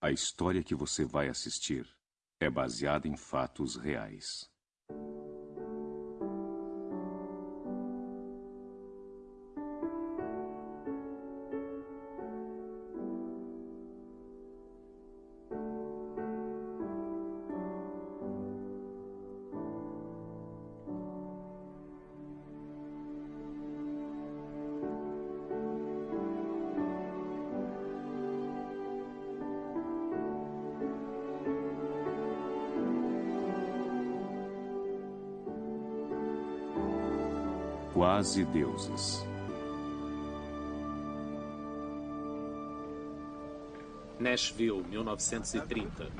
A história que você vai assistir é baseada em fatos reais. Quase deuses. Nashville, 1930.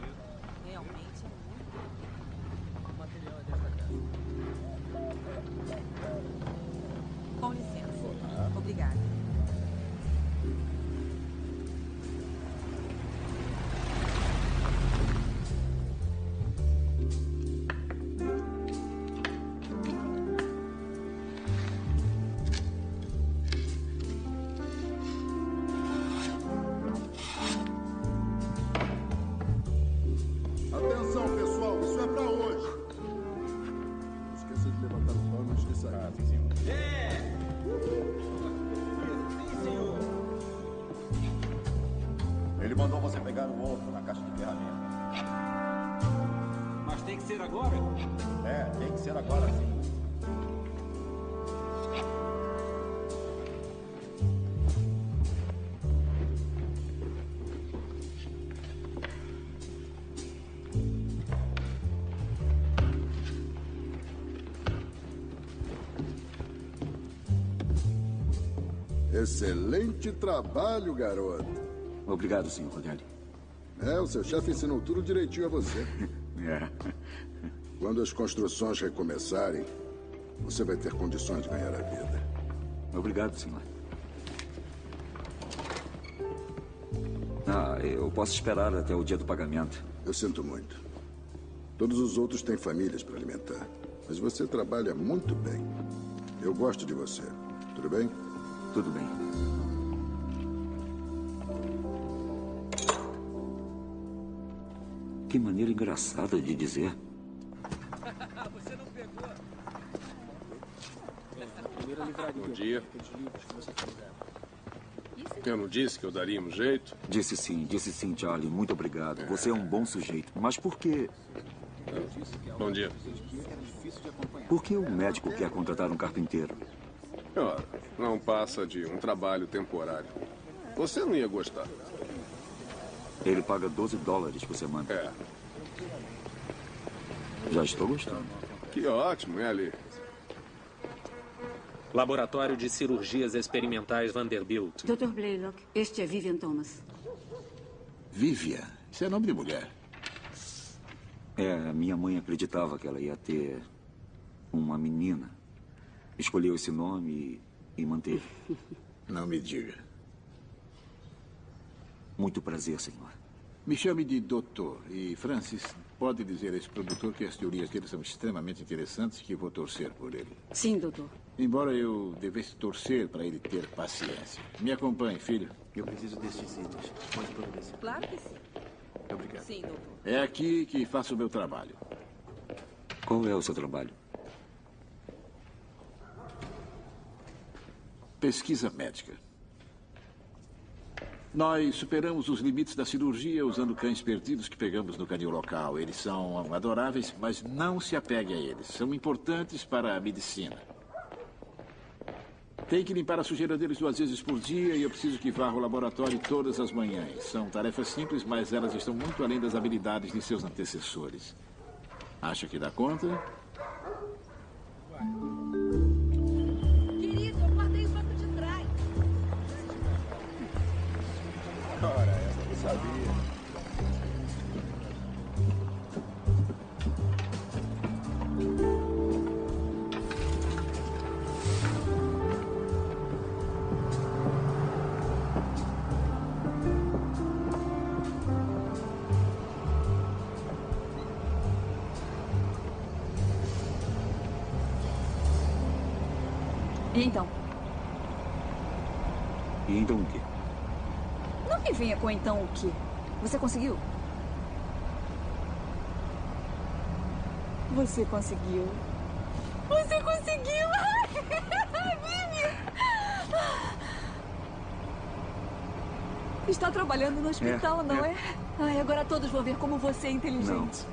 Excelente trabalho, garoto. Obrigado, senhor Rogério. É, o seu chefe ensinou tudo direitinho a você. É. Quando as construções recomeçarem, você vai ter condições de ganhar a vida. Obrigado, senhor. Ah, eu posso esperar até o dia do pagamento. Eu sinto muito. Todos os outros têm famílias para alimentar. Mas você trabalha muito bem. Eu gosto de você. Tudo bem? Tudo bem. Que maneira engraçada de dizer. Você não pegou. Bom dia. Eu não disse que eu daria um jeito? Disse sim, disse sim, Charlie. Muito obrigado. Você é um bom sujeito. Mas por que. Bom dia. Por que o médico quer contratar um carpinteiro? Ora, não passa de um trabalho temporário. Você não ia gostar. Ele paga 12 dólares por semana. É. Já estou gostando. Que ótimo, é ali. Laboratório de Cirurgias Experimentais Vanderbilt. Dr. Blaylock, este é Vivian Thomas. Vivian? Isso é nome de mulher. É, minha mãe acreditava que ela ia ter uma menina. Escolheu esse nome e, e manteve. Não me diga. Muito prazer, senhor. Me chame de doutor. E, Francis, pode dizer a esse produtor que as teorias dele são extremamente interessantes e que vou torcer por ele. Sim, doutor. Embora eu devesse torcer para ele ter paciência. Me acompanhe, filho. Eu preciso destes itens. Pode providenciar. Claro que sim. Obrigado. Sim, doutor. É aqui que faço o meu trabalho. Qual é o seu trabalho? Pesquisa médica. Nós superamos os limites da cirurgia usando cães perdidos que pegamos no canil local. Eles são adoráveis, mas não se apegue a eles. São importantes para a medicina. Tem que limpar a sujeira deles duas vezes por dia e eu preciso que varra o laboratório todas as manhãs. São tarefas simples, mas elas estão muito além das habilidades de seus antecessores. Acha que dá conta? Querido, E então o quê? Não? Você conseguiu? Você conseguiu. Você conseguiu! Vivian! Está trabalhando no hospital, É, não é. é? Ai, agora todos vão ver como você é inteligente.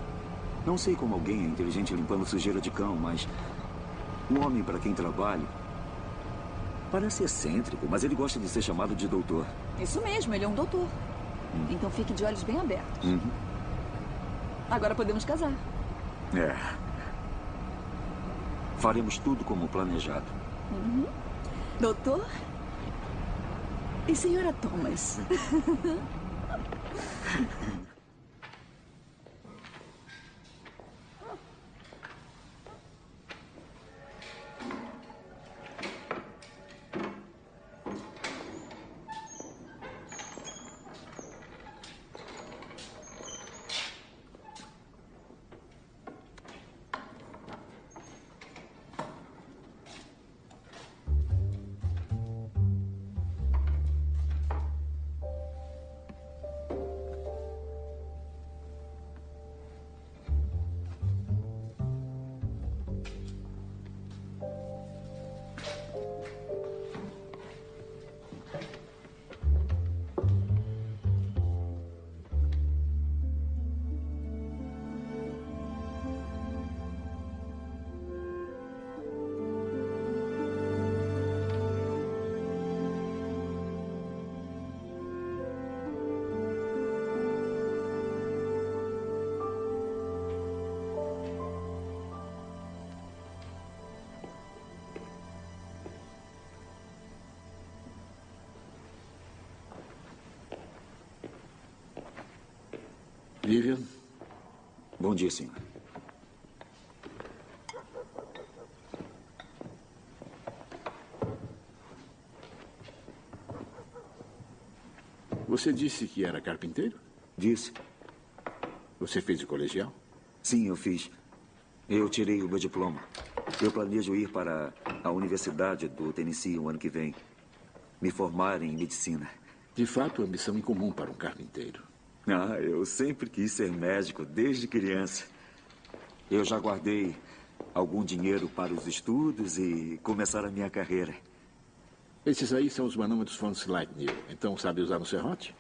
Não sei como alguém é inteligente limpando sujeira de cão, mas um homem para quem trabalho parece excêntrico, mas ele gosta de ser chamado de doutor. Isso mesmo, ele é um doutor. Então fique de olhos bem abertos. Uhum. Agora podemos casar. É. Faremos tudo como planejado. Uhum. Doutor? E senhora Thomas? Vivian? Bom dia, senhor. Você disse que era carpinteiro? Disse. Você fez o colegial? Sim, eu fiz. Eu tirei o meu diploma. Eu planejo ir para a Universidade do Tennessee o ano que vem. Me formar em medicina. De fato, ambição incomum para um carpinteiro. Ah, eu sempre quis ser médico desde criança. Eu já guardei algum dinheiro para os estudos e começar a minha carreira. Esses aí são os manômetros von Sleipnir. Então sabe usar no serrote?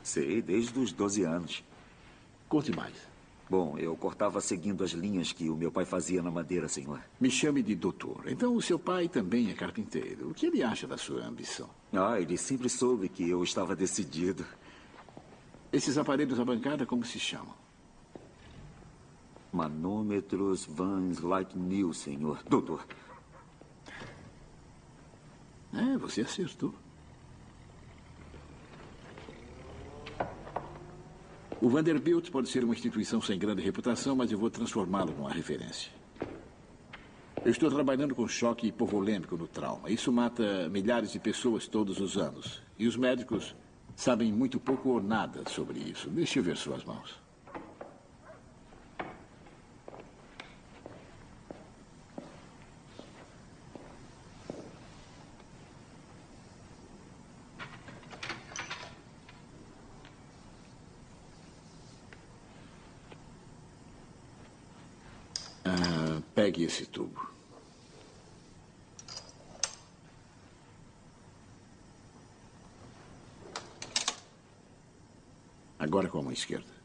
Sei, desde os 12 anos. Conte mais. Bom, eu cortava seguindo as linhas que o meu pai fazia na madeira, senhor. Me chame de doutor. Então o seu pai também é carpinteiro. O que ele acha da sua ambição? Ah, ele sempre soube que eu estava decidido. Esses aparelhos à bancada, como se chamam? Manômetros Van Sleipnir, senhor. Doutor. É, você acertou. O Vanderbilt pode ser uma instituição sem grande reputação, mas eu vou transformá-lo numa referência. Eu estou trabalhando com choque hipovolêmico no trauma. Isso mata milhares de pessoas todos os anos. E os médicos sabem muito pouco ou nada sobre isso. Deixe eu ver suas mãos. Ah, pegue esse tubo. Agora com a mão esquerda.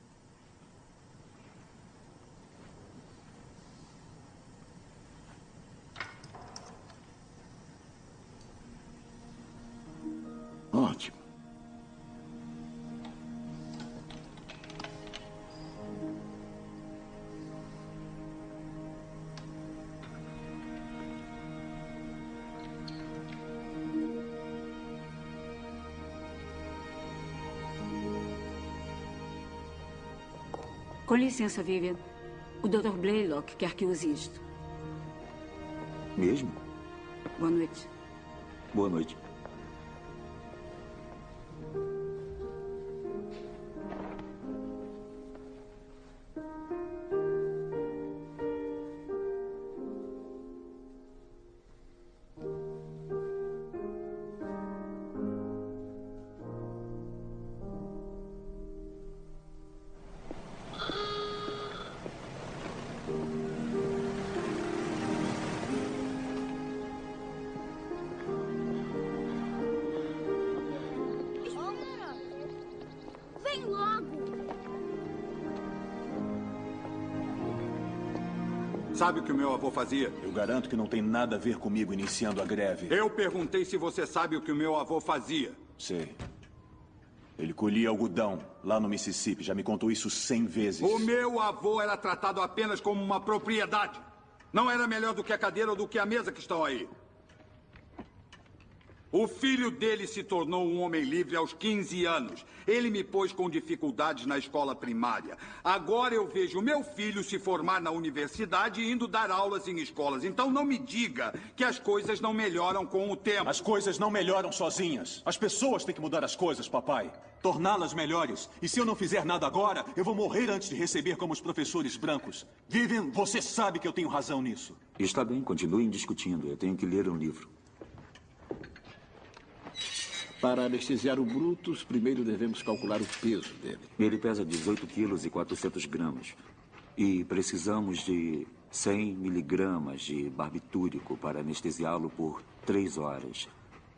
Com licença, Vivian. O Dr. Blaylock quer que use isto. Mesmo? Boa noite. Boa noite. Sabe o que o meu avô fazia? Eu garanto que não tem nada a ver comigo iniciando a greve. Eu perguntei se você sabe o que o meu avô fazia. Sei. Ele colhia algodão lá no Mississippi. Já me contou isso cem vezes. O meu avô era tratado apenas como uma propriedade. Não era melhor do que a cadeira ou do que a mesa que estão aí. O filho dele se tornou um homem livre aos 15 anos. Ele me pôs com dificuldades na escola primária. Agora eu vejo meu filho se formar na universidade e indo dar aulas em escolas. Então não me diga que as coisas não melhoram com o tempo. As coisas não melhoram sozinhas. As pessoas têm que mudar as coisas, papai. Torná-las melhores. E se eu não fizer nada agora, eu vou morrer antes de receber como os professores brancos. Vivian, você sabe que eu tenho razão nisso. Está bem, continuem discutindo. Eu tenho que ler um livro. Para anestesiar o Brutus, primeiro devemos calcular o peso dele. Ele pesa 18 quilos e 400 gramas. E precisamos de 100 miligramas de barbitúrico para anestesiá-lo por três horas.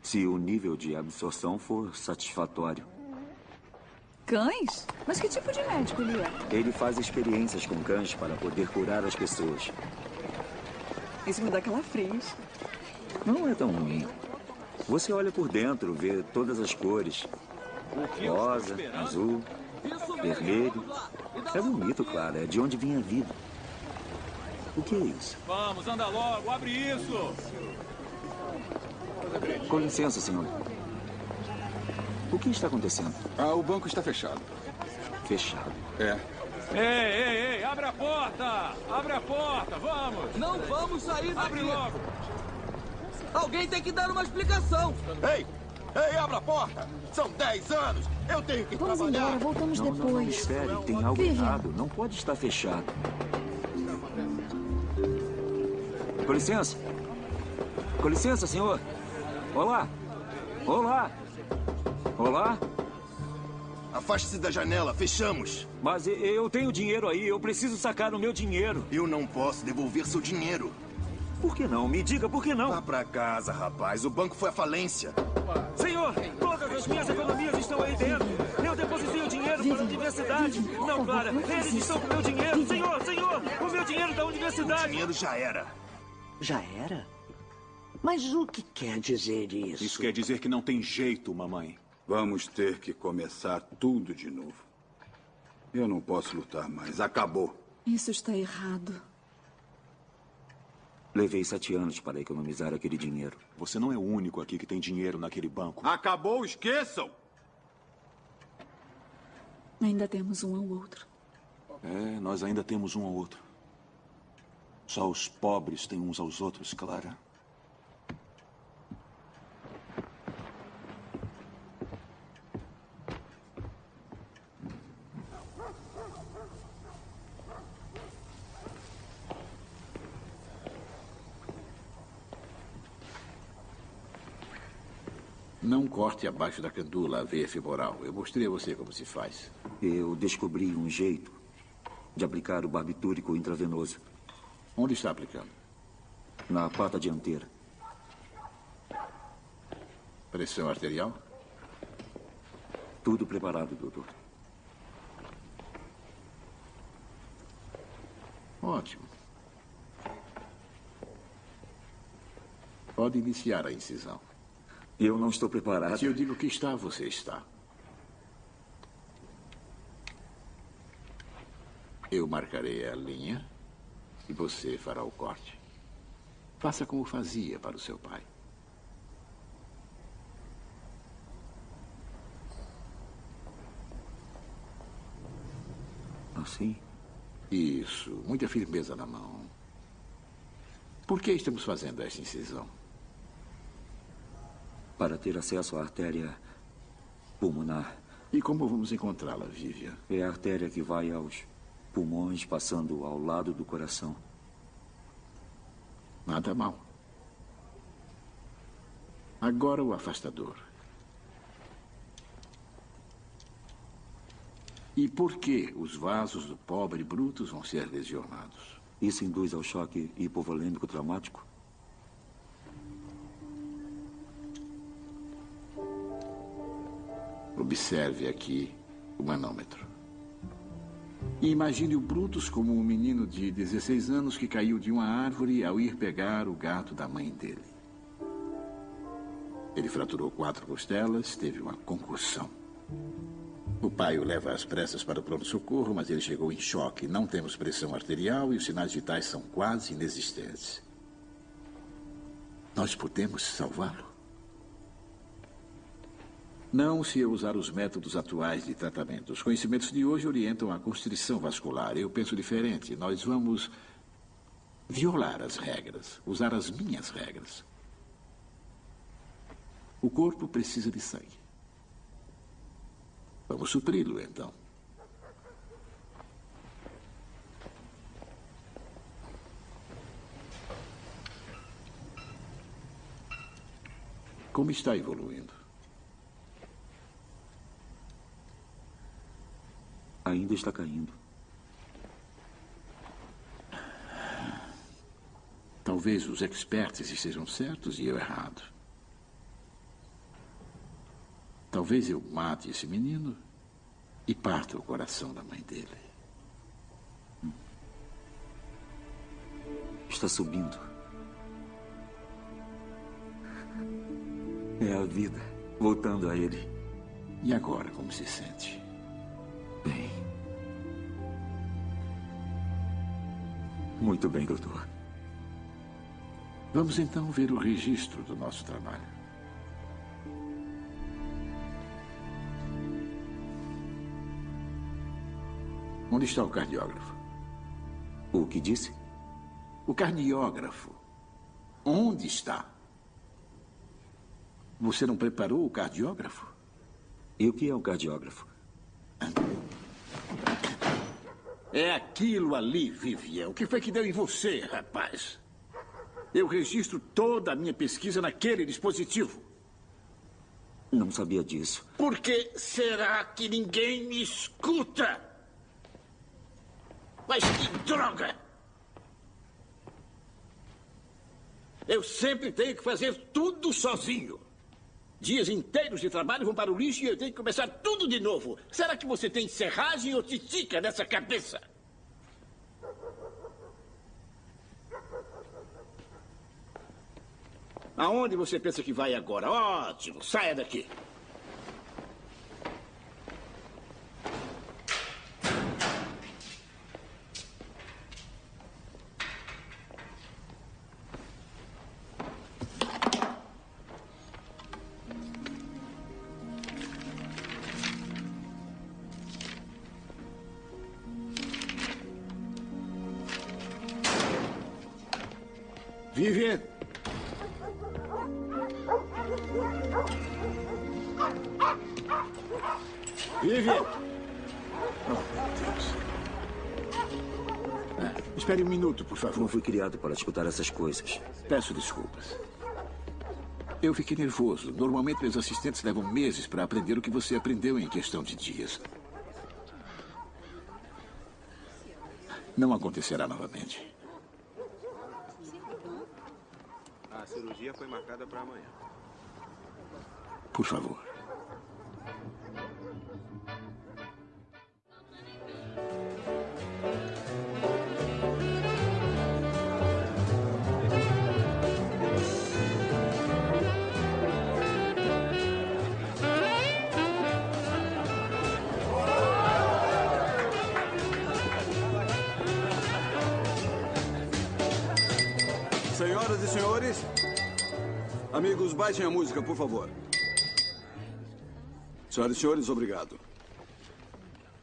Se o nível de absorção for satisfatório. Cães? Mas que tipo de médico ele é? Ele faz experiências com cães para poder curar as pessoas. Isso me dá calafrios. Não é tão ruim. Você olha por dentro, vê todas as cores. Rosa, azul, vermelho. É bonito, claro. É de onde vinha a vida. O que é isso? Vamos, anda logo, abre isso! Com licença, senhor. O que está acontecendo? Ah, o banco está fechado. Fechado? É. Ei, ei, ei, abre a porta! Abre a porta, vamos! Não vamos sair daqui! Abre logo! Alguém tem que dar uma explicação! Ei! Ei, abra a porta! São 10 anos! Eu tenho que Vamos trabalhar! embora, voltamos não, depois. Não, não, espere, tem algo Vivian. errado. Não pode estar fechado. Com licença. Com licença, senhor. Olá. Olá. Olá. Afaste-se da janela, fechamos! Mas eu tenho dinheiro aí, eu preciso sacar o meu dinheiro. Eu não posso devolver seu dinheiro. Por que não? Me diga por que não. Vá pra casa, rapaz. O banco foi à falência. Senhor, todas as minhas economias estão aí dentro. Eu depositei o dinheiro para a universidade. Não, Clara, eles estão com o meu dinheiro. Senhor, senhor, o meu dinheiro da universidade. O dinheiro já era. Já era? Mas o que quer dizer isso? Isso quer dizer que não tem jeito, mamãe. Vamos ter que começar tudo de novo. Eu não posso lutar mais. Acabou. Isso está errado. Levei sete anos para economizar aquele dinheiro. Você não é o único aqui que tem dinheiro naquele banco. Acabou, esqueçam! Ainda temos um ao outro. É, nós ainda temos um ao outro. Só os pobres têm uns aos outros, Clara. Não corte abaixo da candula a veia femoral. Eu mostrei a você como se faz. Eu descobri um jeito de aplicar o barbitúrico intravenoso. Onde está aplicando? Na pata dianteira. Pressão arterial? Tudo preparado, doutor. Ótimo. Pode iniciar a incisão. Eu não estou preparado. Se eu digo que está, você está. Eu marcarei a linha e você fará o corte. Faça como fazia para o seu pai. Assim? Isso, muita firmeza na mão. Por que estamos fazendo esta incisão? Para ter acesso à artéria pulmonar. E como vamos encontrá-la, Vivian? É a artéria que vai aos pulmões, passando ao lado do coração. Nada mal. Agora o afastador. E por que os vasos do pobre Brutus vão ser lesionados? Isso induz ao choque hipovolêmico traumático? Observe aqui o manômetro. E imagine o Brutus como um menino de 16 anos que caiu de uma árvore ao ir pegar o gato da mãe dele. Ele fraturou quatro costelas, teve uma concussão. O pai o leva às pressas para o pronto-socorro, mas ele chegou em choque. Não temos pressão arterial e os sinais vitais são quase inexistentes. Nós podemos salvá-lo? Não se eu usar os métodos atuais de tratamento. Os conhecimentos de hoje orientam a constrição vascular. Eu penso diferente. Nós vamos violar as regras, usar as minhas regras. O corpo precisa de sangue. Vamos supri-lo, então. Como está evoluindo? Ainda está caindo. Talvez os experts estejam certos e eu errado. Talvez eu mate esse menino e parta o coração da mãe dele. Está subindo. É a vida voltando a ele. E agora, como se sente? Muito bem, doutor. Vamos então ver o registro do nosso trabalho. Onde está o cardiógrafo? O que disse? O cardiógrafo. Onde está? Você não preparou o cardiógrafo? E o que é um cardiógrafo? É aquilo ali, Vivian. O que foi que deu em você, rapaz? Eu registro toda a minha pesquisa naquele dispositivo. Não sabia disso. Por que será que ninguém me escuta? Mas que droga! Eu sempre tenho que fazer tudo sozinho. Dias inteiros de trabalho vão para o lixo e eu tenho que começar tudo de novo. Será que você tem serragem ou titica nessa cabeça? Aonde você pensa que vai agora? Ótimo, saia daqui. Fui criado para escutar essas coisas. Peço desculpas. Eu fiquei nervoso. Normalmente, meus assistentes levam meses para aprender o que você aprendeu em questão de dias. Não acontecerá novamente. A cirurgia foi marcada para amanhã. Por favor. Senhoras e senhores, amigos, baixem a música, por favor. Senhoras e senhores, obrigado.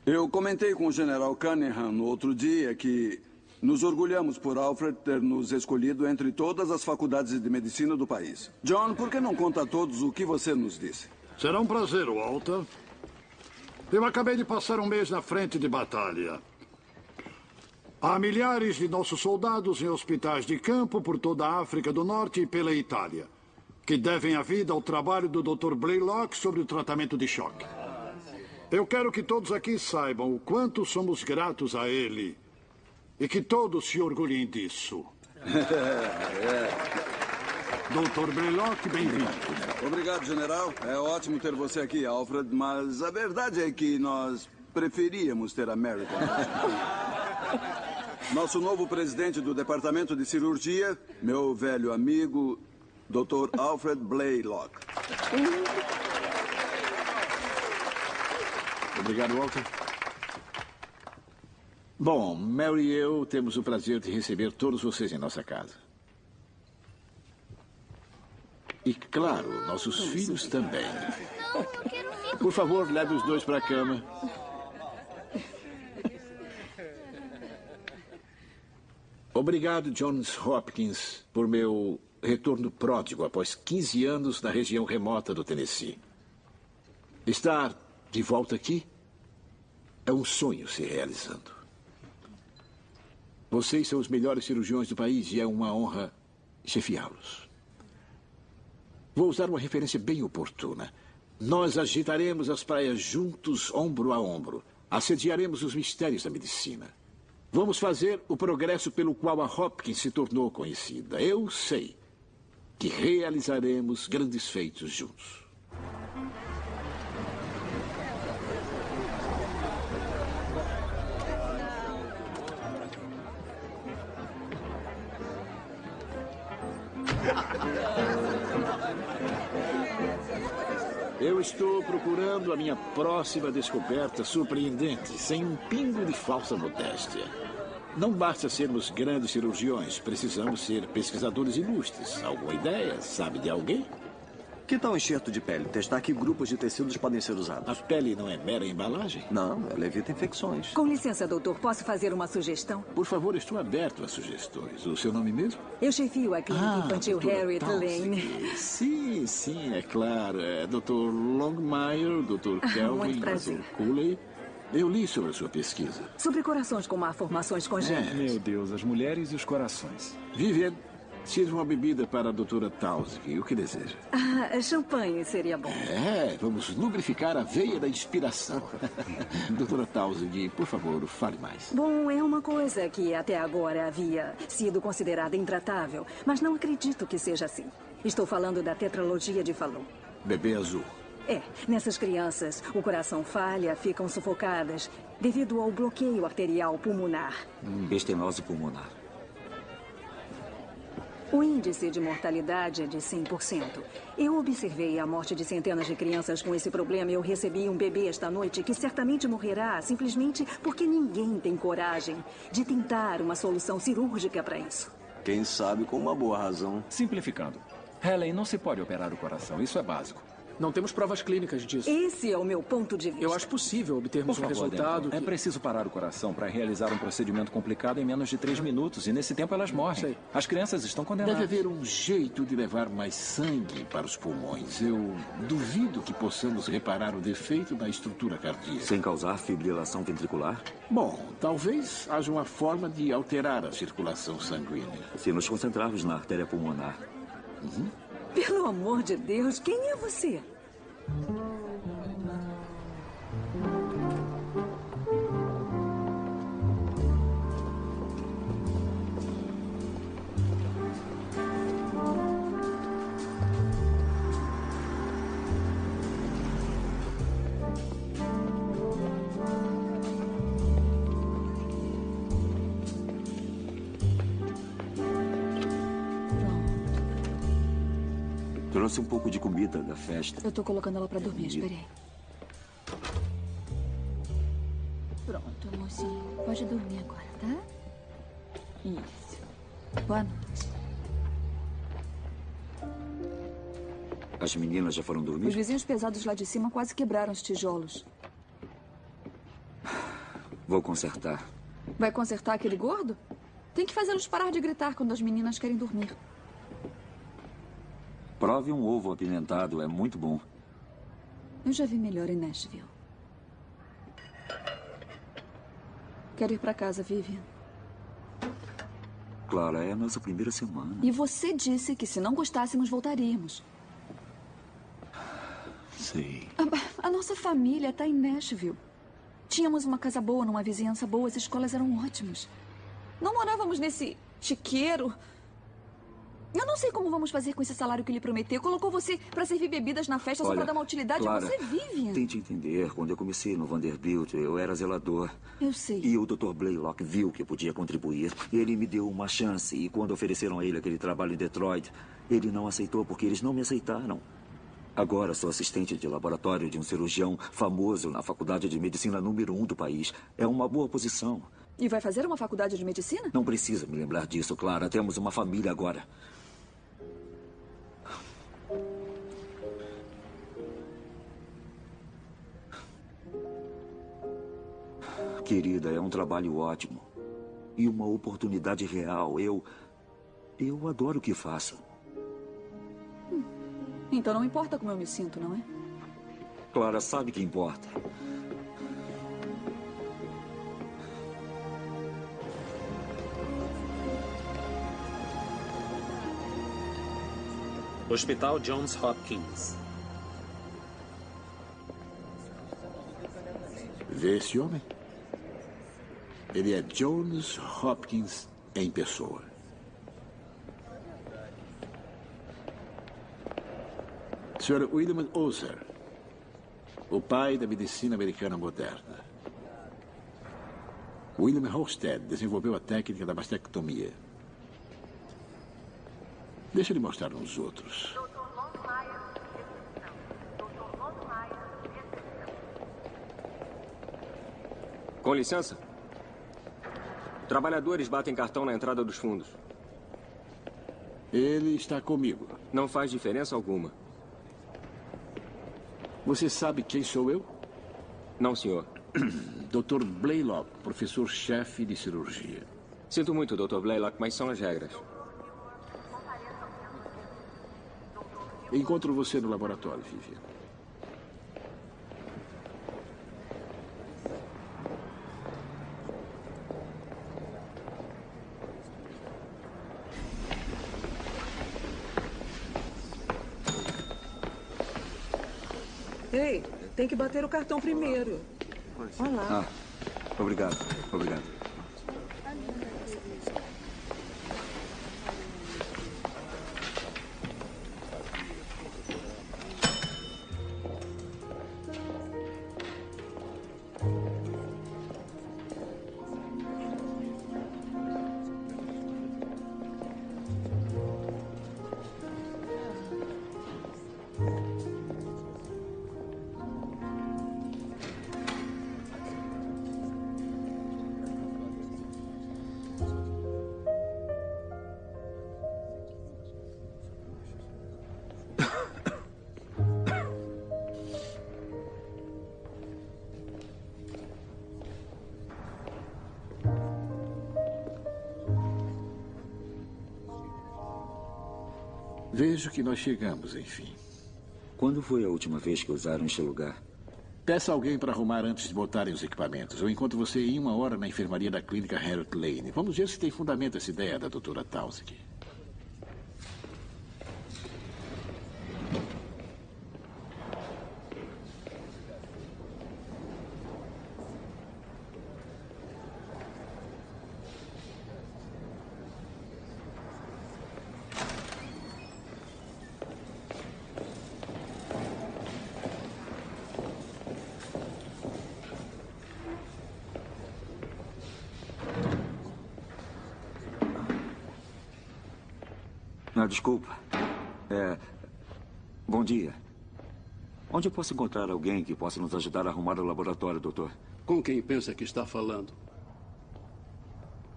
Eu comentei com o general Cunningham no outro dia que nos orgulhamos por Alfred ter nos escolhido entre todas as faculdades de medicina do país. John, por que não conta a todos o que você nos disse? Será um prazer, Walter. Eu acabei de passar um mês na frente de batalha. Há milhares de nossos soldados em hospitais de campo por toda a África do Norte e pela Itália, que devem a vida ao trabalho do Dr. Blaylock sobre o tratamento de choque. Eu quero que todos aqui saibam o quanto somos gratos a ele e que todos se orgulhem disso. Doutor Blaylock, bem-vindo. Obrigado, general. É ótimo ter você aqui, Alfred, mas a verdade é que nós preferíamos ter American. Nosso novo presidente do Departamento de Cirurgia, meu velho amigo, Dr. Alfred Blaylock. Obrigado, Walter. Bom, Mary e eu temos o prazer de receber todos vocês em nossa casa. E, claro, nossos filhos também. Por favor, leve os dois para a cama. Obrigado, Johns Hopkins, por meu retorno pródigo após 15 anos na região remota do Tennessee. Estar de volta aqui é um sonho se realizando. Vocês são os melhores cirurgiões do país e é uma honra chefiá-los. Vou usar uma referência bem oportuna. Nós agitaremos as praias juntos, ombro a ombro. Assediaremos os mistérios da medicina. Vamos fazer o progresso pelo qual a Hopkins se tornou conhecida. Eu sei que realizaremos grandes feitos juntos. Eu estou procurando a minha próxima descoberta surpreendente, sem um pingo de falsa modéstia. Não basta sermos grandes cirurgiões, precisamos ser pesquisadores ilustres. Alguma ideia? Sabe de alguém? Que tal enxerto de pele? Testar que grupos de tecidos podem ser usados. A pele não é mera embalagem? Não, ela evita infecções. Com licença, doutor, posso fazer uma sugestão? Por favor, estou aberto a sugestões. O seu nome mesmo? Eu chefio a clínica Ah, infantil Harriet. Lane. Sim, sim, é claro. É Dr. Longmire, Dr. Ah, Kelvin, prazer. Dr. Cooley. Eu li sobre a sua pesquisa. Sobre corações com malformações congênitas. Meu Deus, as mulheres e os corações. Vivian, sirva uma bebida para a doutora Townsend. O que deseja? Ah, champanhe seria bom. É, vamos lubrificar a veia da inspiração. doutora Townsend, por favor, fale mais. Bom, é uma coisa que até agora havia sido considerada intratável, mas não acredito que seja assim. Estou falando da tetralogia de Fallot. Bebê azul. É, nessas crianças, o coração falha, ficam sufocadas devido ao bloqueio arterial pulmonar. Estenose pulmonar. O índice de mortalidade é de 100%. Eu observei a morte de centenas de crianças com esse problema e eu recebi um bebê esta noite que certamente morrerá simplesmente porque ninguém tem coragem de tentar uma solução cirúrgica para isso. Quem sabe com uma boa razão. Simplificando. Helen, não se pode operar o coração. Isso é básico. Não temos provas clínicas disso. Esse é o meu ponto de vista. Eu acho possível obtermos Por um favor, resultado. É que- preciso parar o coração para realizar um procedimento complicado em menos de três minutos. E nesse tempo elas morrem. As crianças estão condenadas. Deve haver um jeito de levar mais sangue para os pulmões. Eu duvido que possamos reparar o defeito da estrutura cardíaca. Sem causar fibrilação ventricular? Bom, talvez haja uma forma de alterar a circulação sanguínea. Se nos concentrarmos na artéria pulmonar. Pelo amor de Deus, quem é você? Trouxe um pouco de comida da festa. Eu tô colocando ela pra dormir, espere aí. Pronto, mocinho. Pode dormir agora, tá? Isso. Boa noite. As meninas já foram Os dormir? vizinhos pesados lá de cima quase quebraram os tijolos. Vou consertar. Vai consertar aquele gordo? Tem que fazê-los parar de gritar quando as meninas querem dormir. Prove um ovo apimentado, é muito bom. Eu já vi melhor em Nashville. Quero ir pra casa, Vivian. Clara, é a nossa primeira semana. E você disse que se não gostássemos, voltaríamos. Sei. A, a nossa família está em Nashville. Tínhamos uma casa boa, numa vizinhança boa, as escolas eram ótimas. Não morávamos nesse chiqueiro. Eu não sei como vamos fazer com esse salário que ele prometeu. Colocou você pra servir bebidas na festa só Olha, pra dar uma utilidade Clara, a você, Vivian. Tente entender. Quando eu comecei no Vanderbilt, eu era zelador. Eu sei. E o Dr. Blaylock viu que eu podia contribuir. Ele me deu uma chance. E quando ofereceram a ele aquele trabalho em Detroit, ele não aceitou porque eles não me aceitaram. Agora sou assistente de laboratório de um cirurgião famoso na faculdade de medicina número um do país. É uma boa posição. E vai fazer uma faculdade de medicina? Não precisa me lembrar disso, Clara. Temos uma família agora. Querida, é um trabalho ótimo. E uma oportunidade real. Eu. Eu adoro o que faço. Então não importa como eu me sinto, não é? Clara sabe que importa. Hospital Johns Hopkins. Vê esse homem? Ele é Jones Hopkins em pessoa. Sr. William Ozer, o pai da medicina americana moderna. William Holstead desenvolveu a técnica da mastectomia. Deixa ele mostrar uns outros. Com licença. Trabalhadores batem cartão na entrada dos fundos. Ele está comigo. Não faz diferença alguma. Você sabe quem sou eu? Não, senhor. Dr. Blaylock, professor-chefe de cirurgia. Sinto muito, Dr. Blaylock, mas são as regras. Encontro você no laboratório, Vivian. Ei, tem que bater o cartão primeiro. Olá. Ah, obrigado. Obrigado. Vejo que nós chegamos, enfim. Quando foi a última vez que usaram este lugar? Peça alguém para arrumar antes de botarem os equipamentos. Eu encontro você em uma hora na enfermaria da clínica Harriet Lane. Vamos ver se tem fundamento essa ideia da doutora Townsend. Ah, desculpa. É. Bom dia. Onde eu posso encontrar alguém que possa nos ajudar a arrumar o laboratório, doutor? Com quem pensa que está falando?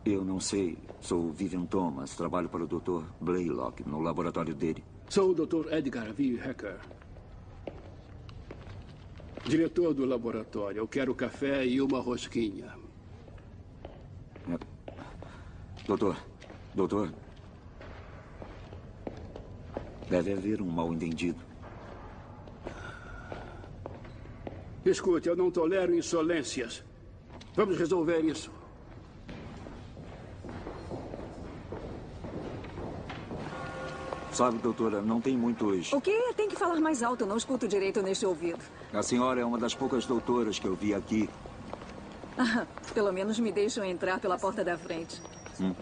Eu não sei. Sou Vivian Thomas. Trabalho para o Dr. Blaylock, no laboratório dele. Sou o Dr. Edgar V. Hacker. Diretor do laboratório. Eu quero café e uma rosquinha. Doutor, doutor. Deve haver um mal-entendido. Escute, eu não tolero insolências. Vamos resolver isso. Sabe, doutora, não tem muitos. O quê? Tem que falar mais alto, eu não escuto direito neste ouvido. A senhora é uma das poucas doutoras que eu vi aqui. Ah, Pelo menos me deixam entrar pela porta da frente. Hum.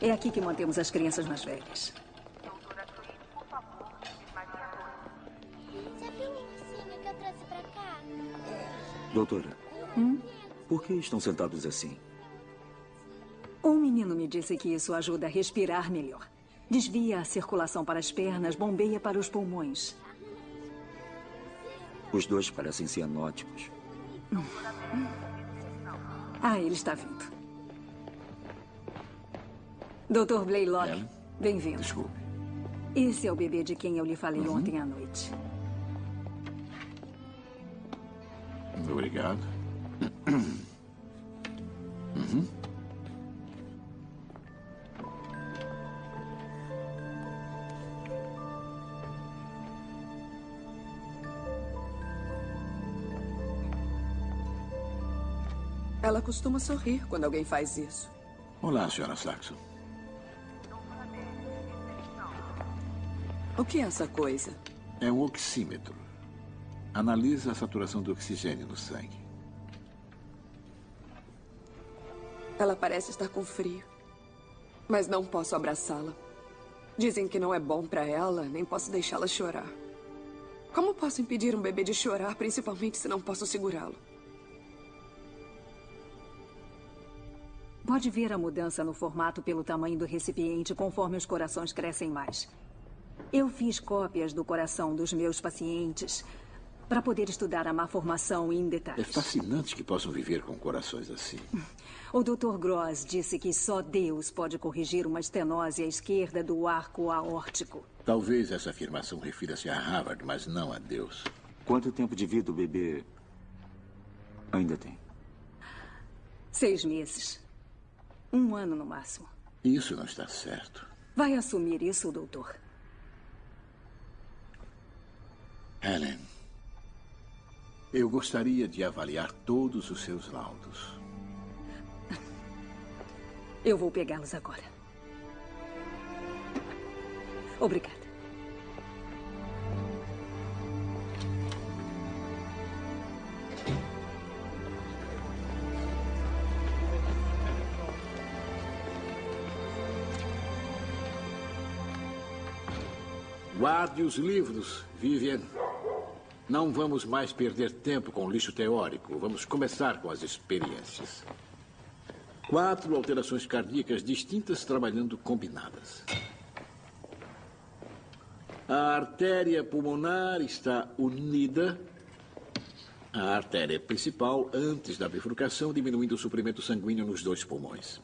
É aqui que mantemos as crianças mais velhas. Doutora, Hum? por que estão sentados assim? Um menino me disse que isso ajuda a respirar melhor. Desvia a circulação para as pernas, bombeia para os pulmões. Os dois parecem cianóticos. Ah, ele está vindo. Dr. Blaylock, bem-vindo. Desculpe. Esse é o bebê de quem eu lhe falei ontem à noite. Obrigado. Uhum. Ela costuma sorrir quando alguém faz isso. Olá, senhora Saxon. O que é essa coisa? É um oxímetro. Analisa a saturação do oxigênio no sangue. Ela parece estar com frio. Mas não posso abraçá-la. Dizem que não é bom para ela, nem posso deixá-la chorar. Como posso impedir um bebê de chorar, principalmente se não posso segurá-lo? Pode ver a mudança no formato pelo tamanho do recipiente conforme os corações crescem mais. Eu fiz cópias do coração dos meus pacientes para poder estudar a má formação em É detalhes. fascinante que possam viver com corações assim. O Dr. Gross disse que só Deus pode corrigir uma estenose à esquerda do arco aórtico. Talvez essa afirmação refira-se a Harvard, mas não a Deus. Quanto tempo de vida o bebê ainda tem? Seis meses. Um ano no máximo. Isso não está certo. Vai assumir isso, doutor? Helen, eu gostaria de avaliar todos os seus laudos. Eu vou pegá-los agora. Obrigada. Guarde os livros, Vivian. Não vamos mais perder tempo com lixo teórico. Vamos começar com as experiências. Quatro alterações cardíacas distintas trabalhando combinadas. A artéria pulmonar está unida à artéria principal antes da bifurcação, diminuindo o suprimento sanguíneo nos dois pulmões.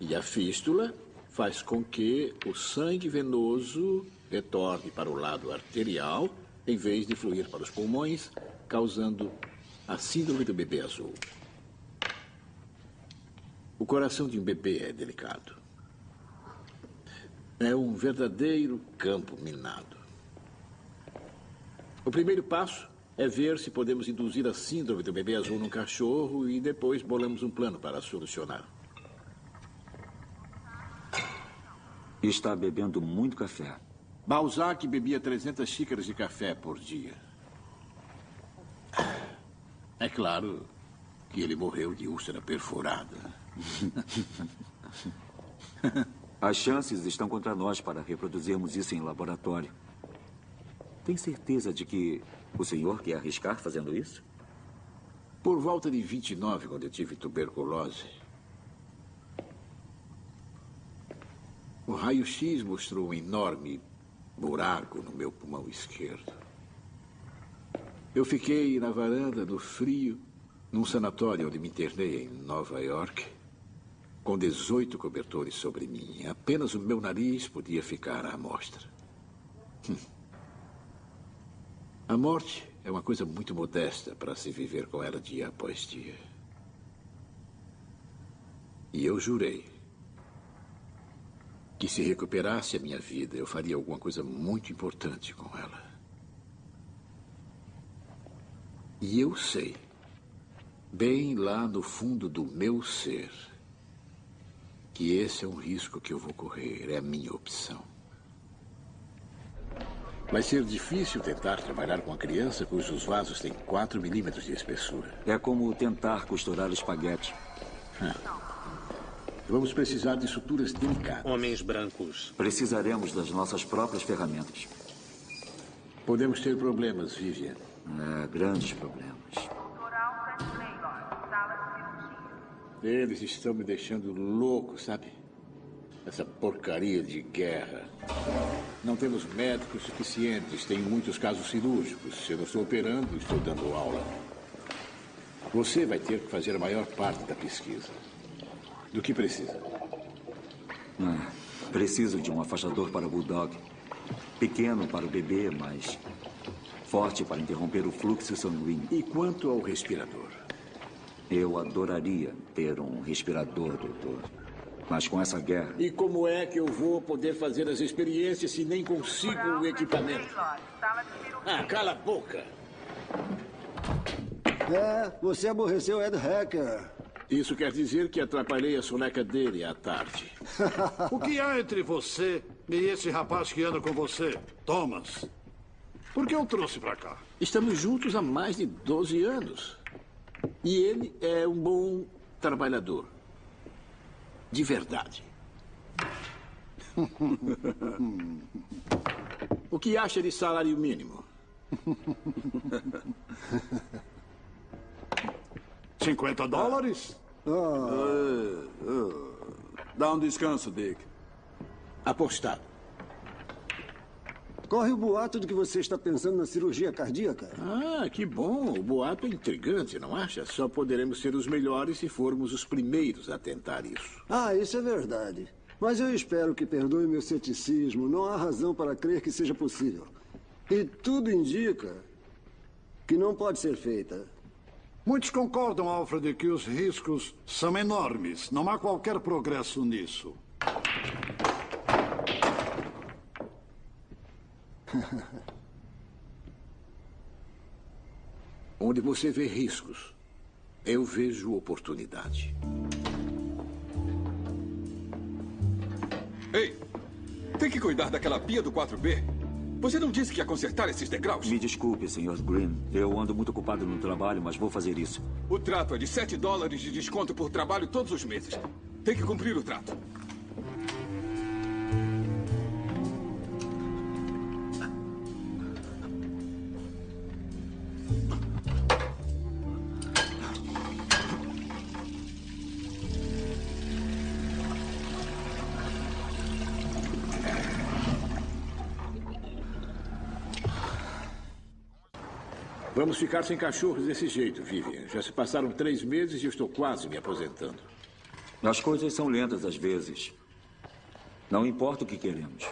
E a fístula faz com que o sangue venoso retorne para o lado arterial em vez de fluir para os pulmões, causando a síndrome do bebê azul. O coração de um bebê é delicado. É um verdadeiro campo minado. O primeiro passo é ver se podemos induzir a síndrome do bebê azul num cachorro e depois bolamos um plano para solucionar. Está bebendo muito café. Balzac bebia 300 xícaras de café por dia. É claro que ele morreu de úlcera perfurada. As chances estão contra nós para reproduzirmos isso em laboratório. Tem certeza de que o senhor quer arriscar fazendo isso? Por volta de 29, quando eu tive tuberculose, o raio-x mostrou um enorme buraco no meu pulmão esquerdo. Eu fiquei na varanda, no frio, num sanatório onde me internei em Nova York, com 18 cobertores sobre mim. Apenas o meu nariz podia ficar à mostra. Hum. A morte é uma coisa muito modesta para se viver com ela dia após dia. E eu jurei que se recuperasse a minha vida, eu faria alguma coisa muito importante com ela. E eu sei, bem lá no fundo do meu ser, que esse é um risco que eu vou correr, é a minha opção. Vai ser difícil tentar trabalhar com uma criança cujos vasos têm 4 milímetros de espessura. É como tentar costurar espaguete. Vamos precisar de suturas delicadas. Homens brancos. Precisaremos das nossas próprias ferramentas. Podemos ter problemas, Vivian. É, grandes problemas. Eles estão me deixando louco, sabe? Essa porcaria de guerra. Não temos médicos suficientes, tem muitos casos cirúrgicos. Se eu não estou operando, estou dando aula. Você vai ter que fazer a maior parte da pesquisa. Do que precisa? Ah, preciso de um afastador para o Bulldog. Pequeno para o bebê, mas forte para interromper o fluxo sanguíneo. E quanto ao respirador? Eu adoraria ter um respirador, doutor. Mas com essa guerra. E como é que eu vou poder fazer as experiências se nem consigo o equipamento? Ah, cala a boca! É, você aborreceu Ed Hacker. Isso quer dizer que atrapalhei a soneca dele à tarde. o que há entre você e esse rapaz que anda com você, Thomas? Por que eu trouxe pra cá? Estamos juntos há mais de 12 anos. E ele é um bom trabalhador. De verdade. o que acha de salário mínimo? 50 dólares? Ah, ah. Dá um descanso, Dick. Apostado. Corre o boato de que você está pensando na cirurgia cardíaca. Ah, que bom. O boato é intrigante, não acha? Só poderemos ser os melhores se formos os primeiros a tentar isso. Ah, isso é verdade. Mas eu espero que perdoe meu ceticismo. Não há razão para crer que seja possível. E tudo indica que não pode ser feita. Muitos concordam, Alfred, que os riscos são enormes. Não há qualquer progresso nisso. Onde você vê riscos, eu vejo oportunidade. Ei, tem que cuidar daquela pia do 4B. Você não disse que ia consertar esses degraus? Me desculpe, Sr. Green. Eu ando muito ocupado no trabalho, mas vou fazer isso. O trato é de 7 dólares de desconto por trabalho todos os meses. Tem que cumprir o trato. Vamos ficar sem cachorros desse jeito, Vivian. Já se passaram três meses e estou quase me aposentando. As coisas são lentas às vezes. Não importa o que queremos.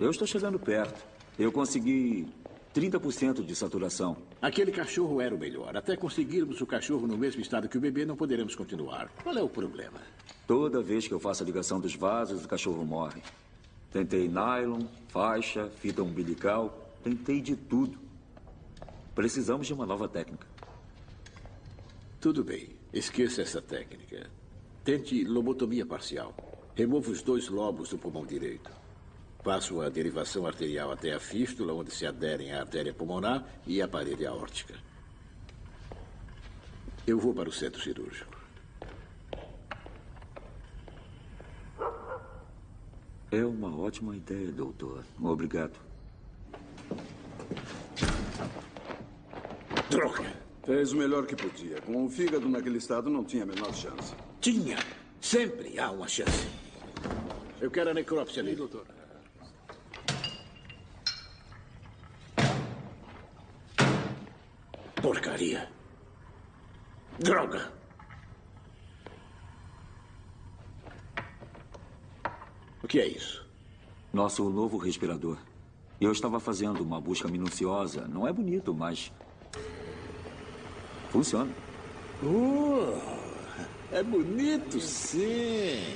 Eu estou chegando perto. Eu consegui 30% de saturação. Aquele cachorro era o melhor. Até conseguirmos o cachorro no mesmo estado que o bebê, não poderemos continuar. Qual é o problema? Toda vez que eu faço a ligação dos vasos, o cachorro morre. Tentei nylon, faixa, fita umbilical. Tentei de tudo. Precisamos de uma nova técnica. Tudo bem. Esqueça essa técnica. Tente lobotomia parcial. Remova os dois lobos do pulmão direito. Passo a derivação arterial até a fístula, onde se aderem a artéria pulmonar e a parede aórtica. Eu vou para o centro cirúrgico. É uma ótima ideia, doutor. Obrigado. Droga! Fez o melhor que podia. Com o fígado naquele estado, não tinha a menor chance. Tinha. Sempre há uma chance. Eu quero a necrópsia ali, doutor. Porcaria. Droga! O que é isso? Nosso novo respirador. Eu estava fazendo uma busca minuciosa. Não é bonito, mas Funciona. Uh, é bonito, sim.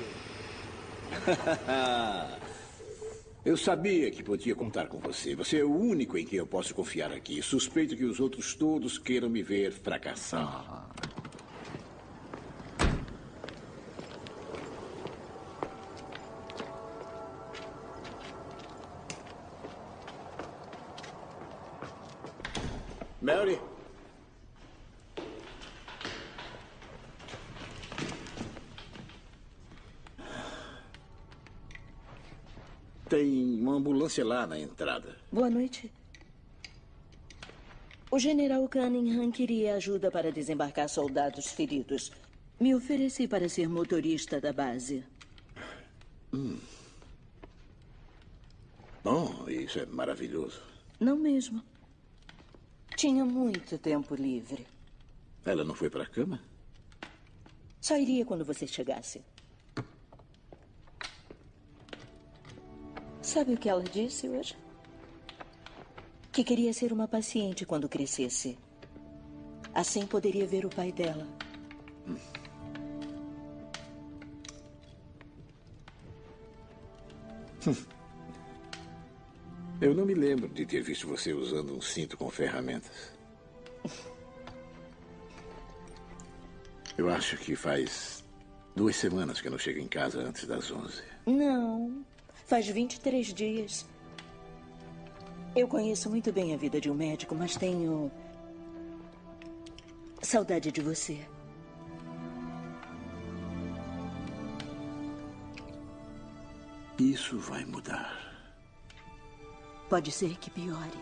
eu sabia que podia contar com você. Você é o único em quem eu posso confiar aqui. Suspeito que os outros todos queiram me ver fracassar. Ambulância lá na entrada. Boa noite. O general Cunningham queria ajuda para desembarcar soldados feridos. Me ofereci para ser motorista da base. Hum. Bom, isso é maravilhoso. Não mesmo. Tinha muito tempo livre. Ela não foi para a cama? Só iria quando você chegasse. Sabe o que ela disse hoje? Que queria ser uma paciente quando crescesse. Assim poderia ver o pai dela. Eu não me lembro de ter visto você usando um cinto com ferramentas. Eu acho que faz duas semanas que eu não chego em casa antes das 11. Não. Faz 23 dias. Eu conheço muito bem a vida de um médico, mas tenho. saudade de você. Isso vai mudar. Pode ser que piore.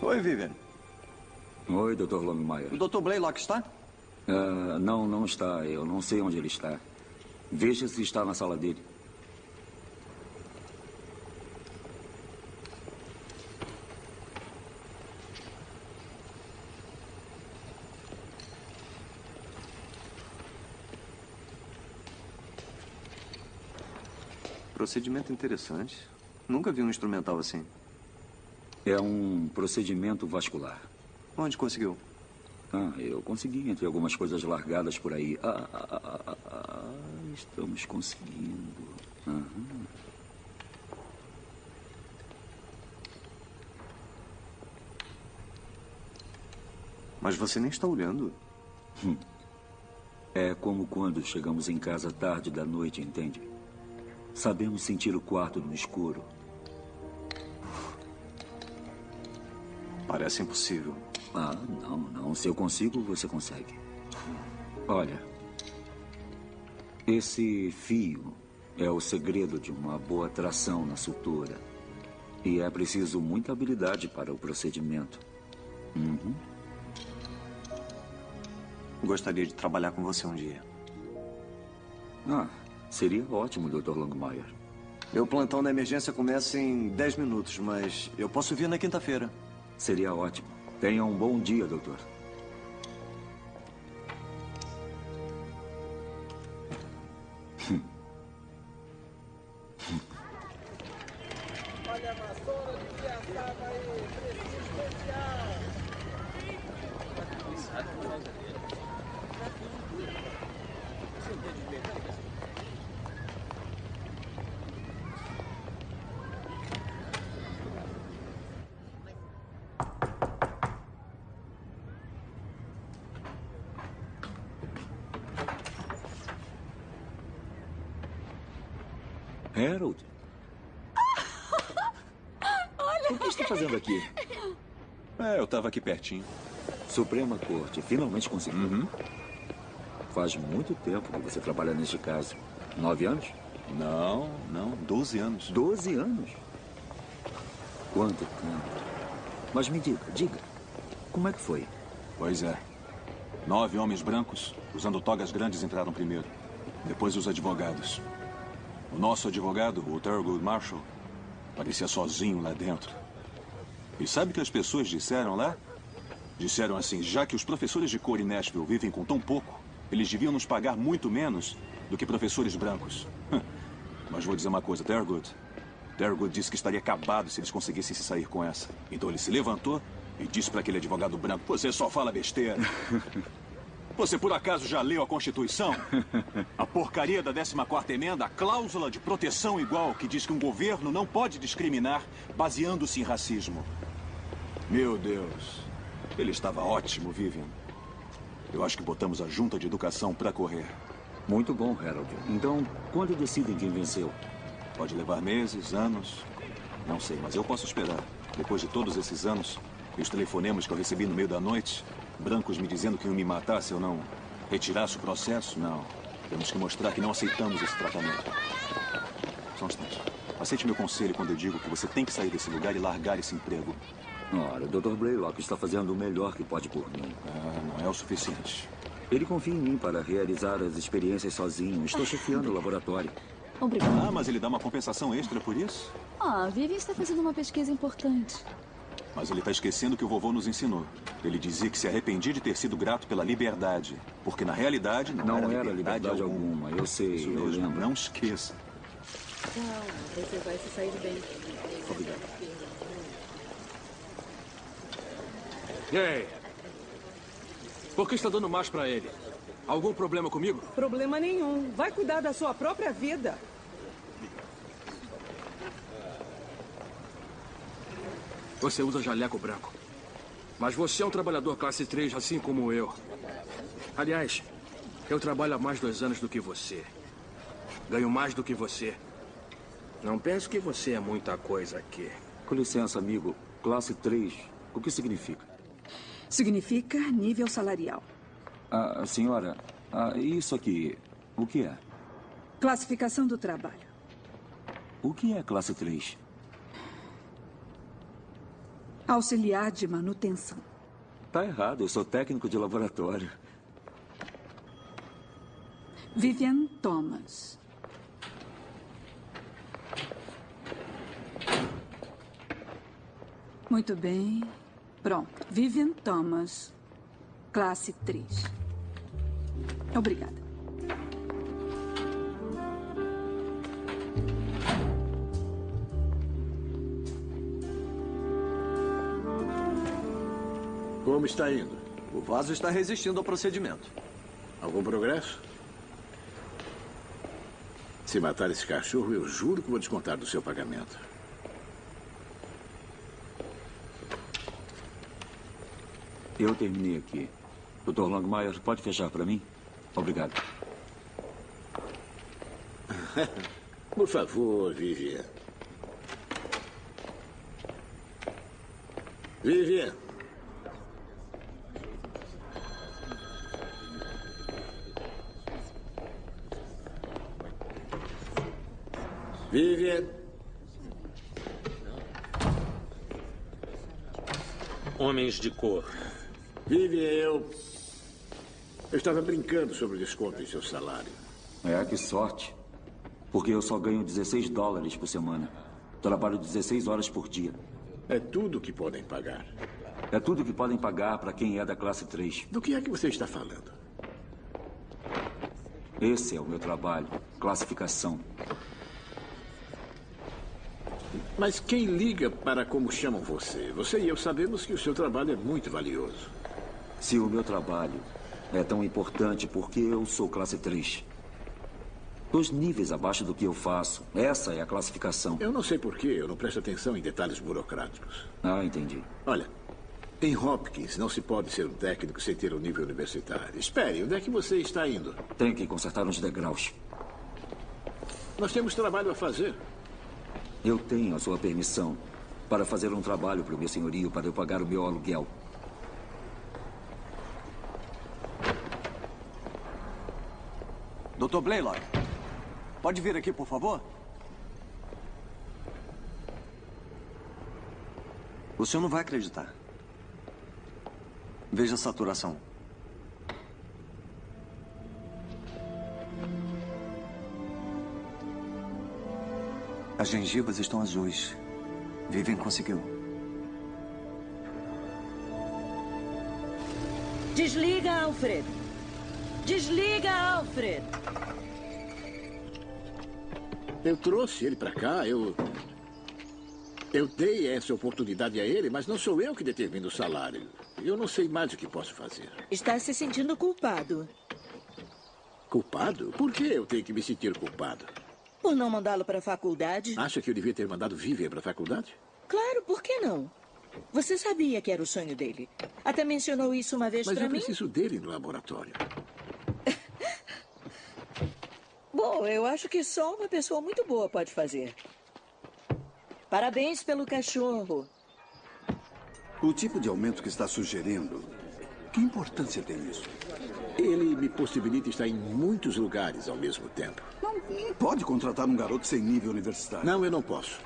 Oi, Vivian. Oi, Dr. Longmire. O Dr. Blaylock está? Ah, não, não está. Eu não sei onde ele está. Veja se está na sala dele. Procedimento interessante. Nunca vi um instrumental assim. É um procedimento vascular. Onde conseguiu? Ah, eu consegui entre algumas coisas largadas por aí. Ah, ah, ah, ah, ah, estamos conseguindo. Aham. Mas você nem está olhando. Hum. É como quando chegamos em casa tarde da noite, entende? Sabemos sentir o quarto no escuro. Parece impossível. Ah, não, não. Se eu consigo, você consegue. Olha, esse fio é o segredo de uma boa tração na sutura. E é preciso muita habilidade para o procedimento. Uhum. Gostaria de trabalhar com você um dia. Ah, seria ótimo, Dr. Longmire. Meu plantão da emergência começa em 10 minutos, mas eu posso vir na quinta-feira. Seria ótimo. Tenha um bom dia, doutor. Aqui pertinho. Suprema Corte, finalmente conseguiu. Uhum. Faz muito tempo que você trabalha neste caso. Nove anos? Não, não, doze anos. Doze anos? Quanto tempo? Mas me diga, diga, como é que foi? Pois é. Nove homens brancos, usando togas grandes, entraram primeiro. Depois os advogados. O nosso advogado, o Thurgood Marshall, parecia sozinho lá dentro. E sabe o que as pessoas disseram lá? Disseram assim, já que os professores de cor em Nashville vivem com tão pouco, eles deviam nos pagar muito menos do que professores brancos. Mas vou dizer uma coisa, Thurgood. Thurgood disse que estaria acabado se eles conseguissem se sair com essa. Então ele se levantou e disse para aquele advogado branco, você só fala besteira. Você por acaso já leu a Constituição? A porcaria da 14ª emenda, a cláusula de proteção igual, que diz que um governo não pode discriminar baseando-se em racismo. Meu Deus. Ele estava ótimo, Vivian. Eu acho que botamos a junta de educação para correr. Muito bom, Harold. Então, quando decidem quem venceu? Pode levar meses, anos. Não sei, mas eu posso esperar. Depois de todos esses anos, e os telefonemas que eu recebi no meio da noite, brancos me dizendo que iam me matar se eu não retirasse o processo, não. Temos que mostrar que não aceitamos esse tratamento. Só um instante. Aceite meu conselho quando eu digo que você tem que sair desse lugar e largar esse emprego. Ora, o Dr. Blaylock está fazendo o melhor que pode por mim. Ah, não é o suficiente. Ele confia em mim para realizar as experiências sozinho. Estou chefiando o laboratório. Obrigada. Ah, mas ele dá uma compensação extra por isso? Ah, Vivian está fazendo uma pesquisa importante. Mas ele está esquecendo o que o vovô nos ensinou. Ele dizia que se arrependia de ter sido grato pela liberdade. Porque na realidade não, Não era, era liberdade, liberdade alguma, eu sei, Isso eu mesmo, lembro. não esqueça. Calma, você vai se sair bem. Obrigado. Ei! Por que está dando mais pra ele? Algum problema comigo? Problema nenhum. Vai cuidar da sua própria vida. Você usa jaleco branco. Mas você é um trabalhador classe 3, assim como eu. Aliás, eu trabalho há mais dois anos do que você. Ganho mais do que você. Não pense que você é muita coisa aqui. Com licença, amigo. Classe 3, o que significa? Significa nível salarial. Ah, senhora, ah, isso aqui, o que é? Classificação do trabalho. O que é classe 3? Auxiliar de manutenção. Tá errado, eu sou técnico de laboratório. Vivian Thomas. Muito bem. Pronto. Vivian Thomas, classe 3. Obrigada. Como está indo? O vaso está resistindo ao procedimento. Algum progresso? Se matar esse cachorro, eu juro que vou descontar do seu pagamento. Eu terminei aqui. Dr. Longmire, pode fechar para mim? Obrigado. Por favor, Vivian. Vivian. Vivian. Homens de cor. Vivian, eu. Eu estava brincando sobre o desconto em seu salário. É, que sorte. Porque eu só ganho 16 dólares por semana. Trabalho 16 horas por dia. É tudo que podem pagar. É tudo que podem pagar para quem é da classe 3. Do que é que você está falando? Esse é o meu trabalho. Classificação. Mas quem liga para como chamam você? Você e eu sabemos que o seu trabalho é muito valioso. Se o meu trabalho é tão importante porque eu sou classe 3. Dois níveis abaixo do que eu faço. Essa é a classificação. Eu não sei por que eu não presto atenção em detalhes burocráticos. Ah, entendi. Olha, em Hopkins não se pode ser um técnico sem ter um nível universitário. Espere, onde é que você está indo? Tenho que consertar uns degraus. Nós temos trabalho a fazer. Eu tenho a sua permissão para fazer um trabalho para o meu senhorio para eu pagar o meu aluguel. Dr. Blaylock, pode vir aqui, por favor? O senhor não vai acreditar. Veja a saturação. As gengivas estão azuis. Vivian conseguiu. Desliga, Alfred. Desliga, Alfred. Eu trouxe ele para cá, eu. Eu dei essa oportunidade a ele, mas não sou eu que determino o salário. Eu não sei mais o que posso fazer. Está se sentindo culpado Culpado? Por que eu tenho que me sentir culpado? por não mandá-lo para a faculdade? Acha que eu devia ter mandado Vivian para a faculdade? Claro, por que não? Você sabia que era o sonho dele. Até mencionou isso uma vez Mas para eu mim. preciso dele no laboratório. Bom, eu acho que só uma pessoa muito boa pode fazer. Parabéns pelo cachorro. O tipo de aumento que está sugerindo Que importância tem isso? Ele me possibilita estar em muitos lugares ao mesmo tempo. Não, não pode contratar um garoto sem nível universitário. Não, eu não posso.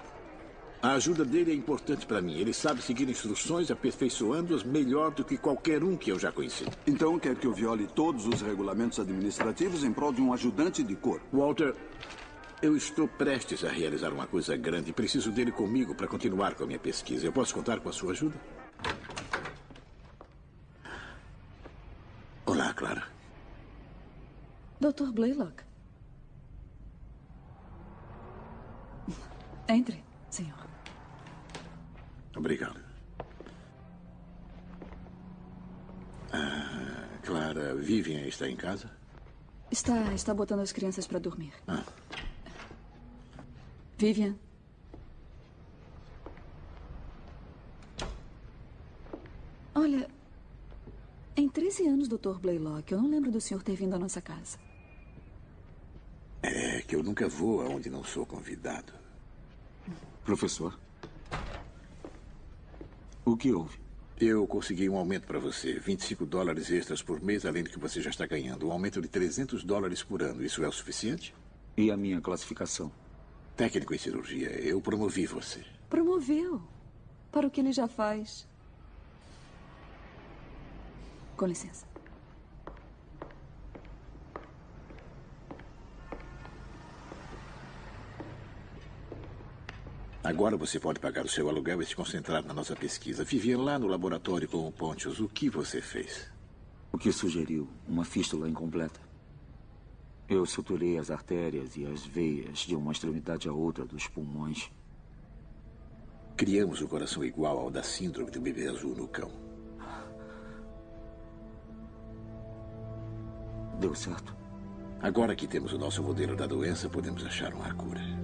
A ajuda dele é importante para mim. Ele sabe seguir instruções, aperfeiçoando-as melhor do que qualquer um que eu já conheci. Então quer que eu viole todos os regulamentos administrativos em prol de um ajudante de cor? Walter, eu estou prestes a realizar uma coisa grande. Preciso dele comigo para continuar com a minha pesquisa. Eu posso contar com a sua ajuda? Olá, Clara. Dr. Blaylock. Entre, senhor. Obrigado. Ah, Clara, Vivian está em casa? Está, está botando as crianças para dormir. Ah. Vivian. Olha, em 13 anos, Dr. Blaylock, eu não lembro do senhor ter vindo à nossa casa. É que eu nunca vou aonde não sou convidado. Professor? O que houve? Eu consegui um aumento para você. 25 dólares extras por mês, além do que você já está ganhando. Um aumento de 300 dólares por ano. Isso é o suficiente? E a minha classificação? Técnico em cirurgia. Eu promovi você. Promoveu. Para o que ele já faz. Com licença. Agora você pode pagar o seu aluguel e se concentrar na nossa pesquisa. Vivia lá no laboratório com o Pontius. O que você fez? O que sugeriu? Uma fístula incompleta. Eu suturei as artérias e as veias de uma extremidade à outra dos pulmões. Criamos o coração igual ao da síndrome do bebê azul no cão. Deu certo? Agora que temos o nosso modelo da doença, podemos achar uma cura.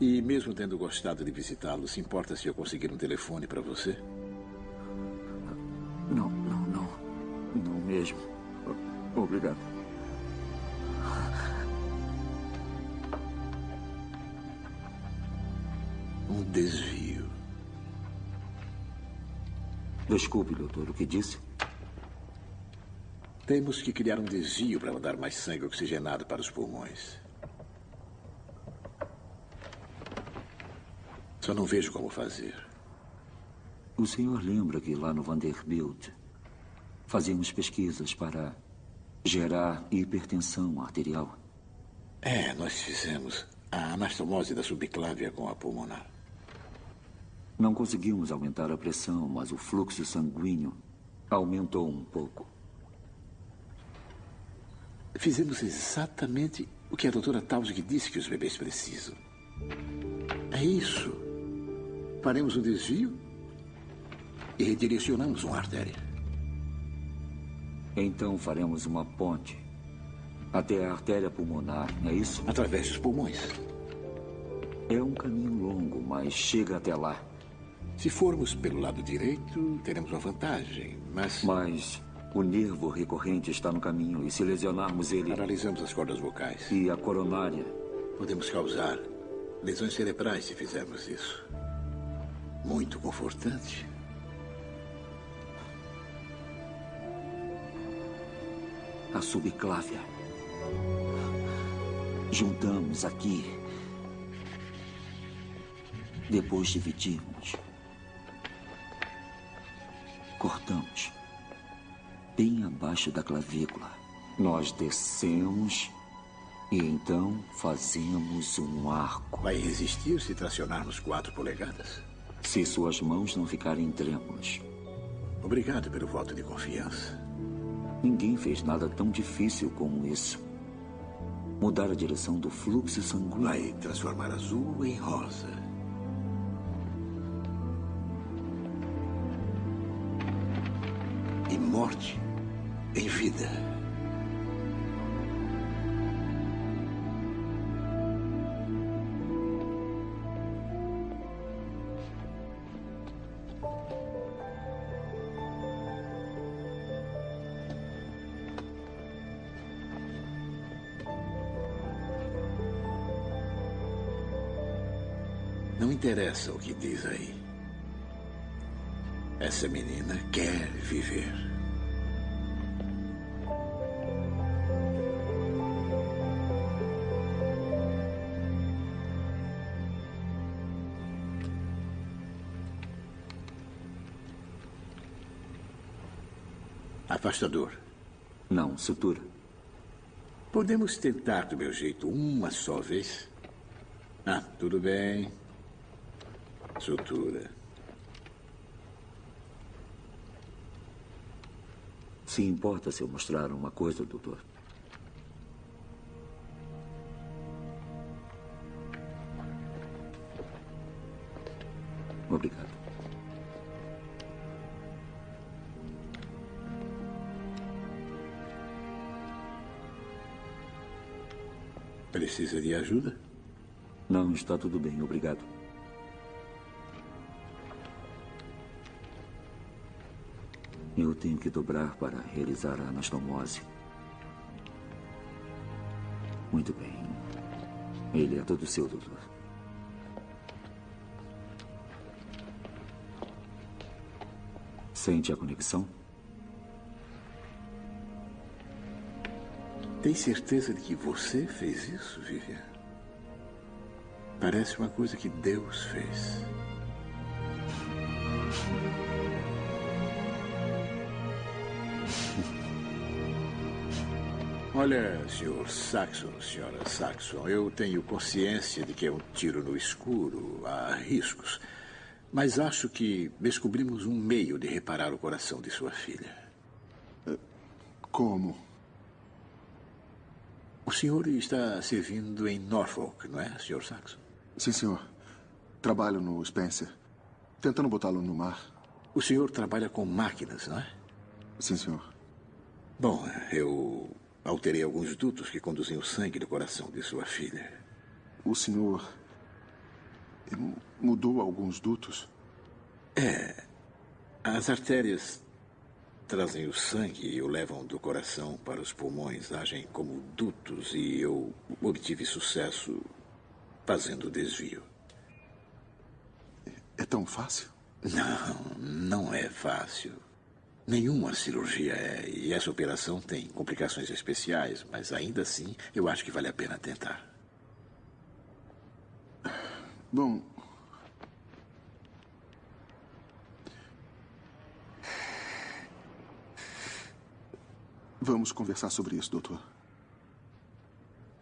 E mesmo tendo gostado de visitá-lo, se importa se eu conseguir um telefone para você? Não, não, não. Não mesmo. Obrigado. Um desvio. Desculpe, doutor, o que disse? Temos que criar um desvio para mandar mais sangue oxigenado para os pulmões. Só não vejo como fazer. O senhor lembra que lá no Vanderbilt fazíamos pesquisas para gerar hipertensão arterial? É, nós fizemos a anastomose da subclávia com a pulmonar. Não conseguimos aumentar a pressão, mas o fluxo sanguíneo aumentou um pouco. Fizemos exatamente o que a doutora Tausig disse que os bebês precisam. É isso. Faremos um desvio e redirecionamos uma artéria. Então faremos uma ponte até a artéria pulmonar, é isso? Através dos pulmões. É um caminho longo, mas chega até lá. Se formos pelo lado direito, teremos uma vantagem, mas. Mas o nervo recorrente está no caminho e se lesionarmos ele. Paralisamos as cordas vocais. E a coronária. Podemos causar lesões cerebrais se fizermos isso. Muito confortante. A subclávia. Juntamos aqui. Depois dividimos. Cortamos. Bem abaixo da clavícula. Nós descemos e então fazemos um arco. Vai resistir se tracionarmos quatro polegadas? Se suas mãos não ficarem trêmulas. Obrigado pelo voto de confiança. Ninguém fez nada tão difícil como isso. Mudar a direção do fluxo sanguíneo. Vai transformar azul em rosa. E morte em vida. interessa o que diz aí. Essa menina quer viver. Afastador. Não, sutura. Podemos tentar do meu jeito uma só vez? Ah, tudo bem. Sutura. Se importa se eu mostrar uma coisa, doutor? Obrigado. Precisa de ajuda? Não, está tudo bem, obrigado. Eu tenho que dobrar para realizar a anastomose. Muito bem. Ele é todo seu, doutor. Sente a conexão? Tem certeza de que você fez isso, Vivian? Parece uma coisa que Deus fez. Olha, senhor Saxon, senhora Saxon, eu tenho consciência de que é um tiro no escuro, há riscos. Mas acho que descobrimos um meio de reparar o coração de sua filha. Como? O senhor está servindo em Norfolk, não é, senhor Saxon? Sim, senhor. Trabalho no Spencer. Tentando botá-lo no mar. O senhor trabalha com máquinas, não é? Sim, senhor. Bom, eu alterei alguns dutos que conduzem o sangue do coração de sua filha. O senhor mudou alguns dutos? É. As artérias trazem o sangue e o levam do coração para os pulmões, agem como dutos e eu obtive sucesso fazendo o desvio. É tão fácil? Não, não é fácil. Nenhuma cirurgia é, e essa operação tem complicações especiais, mas ainda assim eu acho que vale a pena tentar. Bom. Vamos conversar sobre isso, doutor.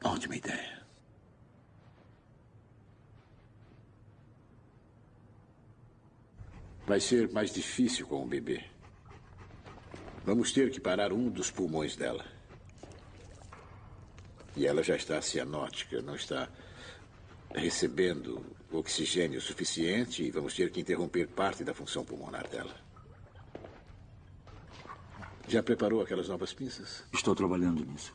Ótima ideia. Vai ser mais difícil com o bebê. Vamos ter que parar um dos pulmões dela. E ela já está cianótica, não está recebendo oxigênio suficiente e vamos ter que interromper parte da função pulmonar dela. Já preparou aquelas novas pinças? Estou trabalhando nisso.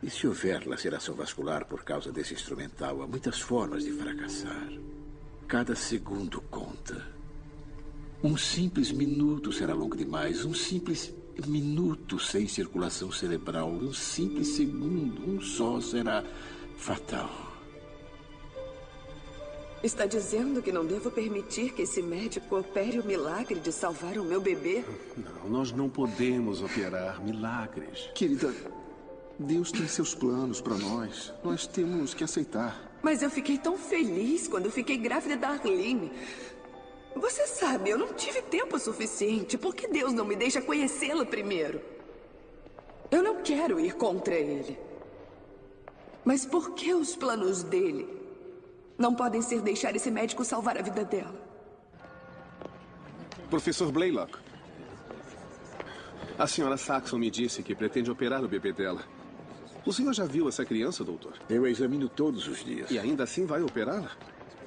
E se houver laceração vascular por causa desse instrumental, há muitas formas de fracassar. Cada segundo conta. Um simples minuto será longo demais. Um simples minuto sem circulação cerebral. Um simples segundo, um só será fatal. Está dizendo que não devo permitir que esse médico opere o milagre de salvar o meu bebê? Não, nós não podemos operar milagres. Querida, Deus tem seus planos para nós. Nós temos que aceitar. Mas eu fiquei tão feliz quando eu fiquei grávida da Arlene. Você sabe, eu não tive tempo suficiente. Por que Deus não me deixa conhecê-la primeiro? Eu não quero ir contra ele. Mas por que os planos dele não podem ser deixar esse médico salvar a vida dela? Professor Blaylock. A senhora Saxon me disse que pretende operar o bebê dela. O senhor já viu essa criança, doutor? Eu a examino todos os dias. E ainda assim vai operá-la?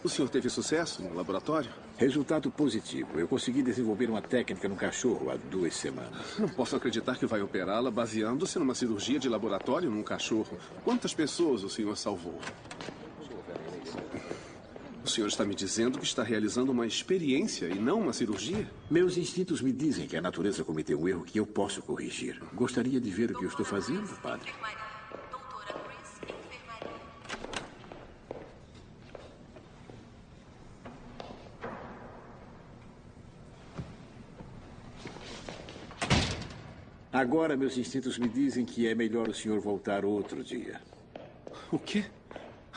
O senhor teve sucesso no laboratório? Resultado positivo. Eu consegui desenvolver uma técnica no cachorro há duas semanas. Não posso acreditar que vai operá-la baseando-se numa cirurgia de laboratório num cachorro. Quantas pessoas o senhor salvou? O senhor está me dizendo que está realizando uma experiência e não uma cirurgia? Meus instintos me dizem que a natureza cometeu um erro que eu posso corrigir. Gostaria de ver o que eu estou fazendo, padre? Agora meus instintos me dizem que é melhor o senhor voltar outro dia. O quê?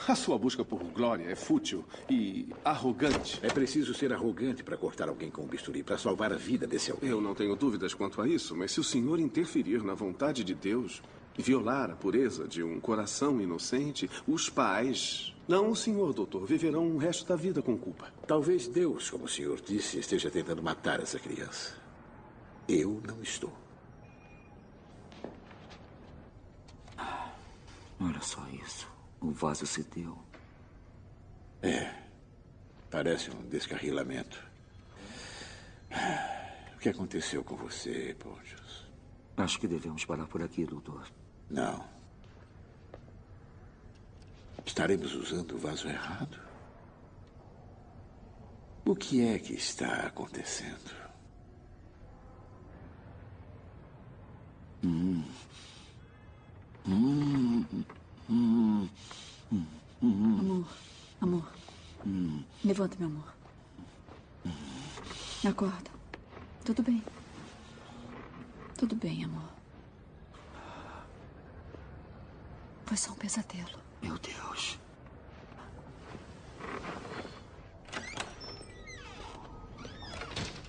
A sua busca por glória é fútil e arrogante. É preciso ser arrogante para cortar alguém com um bisturi, para salvar a vida desse alguém. Eu não tenho dúvidas quanto a isso, mas se o senhor interferir na vontade de Deus, violar a pureza de um coração inocente, os pais, não o senhor, doutor, viverão o resto da vida com culpa. Talvez Deus, como o senhor disse, esteja tentando matar essa criança. Eu não estou. Olha só isso. O vaso cedeu. É. Parece um descarrilamento. O que aconteceu com você, Pontius? Acho que devemos parar por aqui, doutor. Não. Estaremos usando o vaso errado? O que é que está acontecendo? Hum. Hum. Hum. Hum. Hum. Amor, amor. Levanta, meu amor. Acorda. Tudo bem. Tudo bem, amor. Foi só um pesadelo. Meu Deus.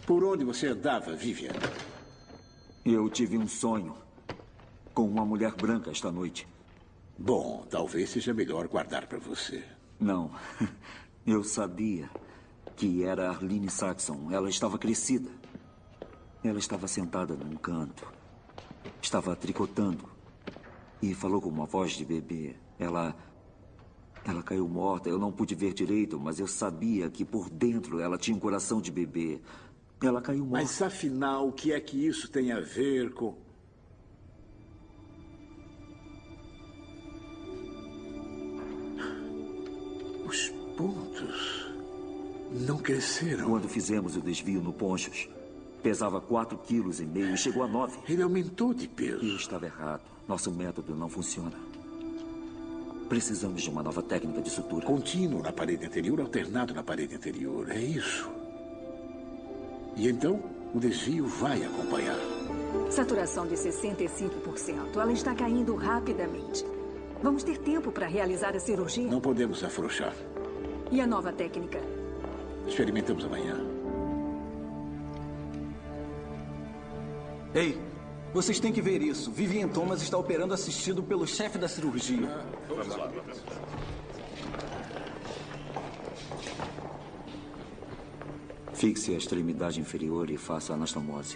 Por onde você andava, Vivian? Eu tive um sonho com uma mulher branca esta noite. Bom, talvez seja melhor guardar para você. Não. Eu sabia que era Arlene Saxon. Ela estava crescida. Ela estava sentada num canto. Estava tricotando. E falou com uma voz de bebê. Ela. Ela caiu morta. Eu não pude ver direito, mas eu sabia que por dentro ela tinha um coração de bebê. Ela caiu morta. Mas afinal, o que é que isso tem a ver com. Não cresceram. Quando fizemos o desvio no Ponchos, pesava 4,5 quilos e meio e chegou a 9. Ele aumentou de peso. E estava errado. Nosso método não funciona. Precisamos de uma nova técnica de sutura. Contínuo na parede anterior, alternado na parede anterior. É isso. E então, o desvio vai acompanhar. Saturação de 65%. Ela está caindo rapidamente. Vamos ter tempo para realizar a cirurgia? Não podemos afrouxar. E a nova técnica? Experimentamos amanhã. Ei, vocês têm que ver isso. Vivian Thomas está operando assistido pelo chefe da cirurgia. Vamos lá. Fixe a extremidade inferior e faça anastomose.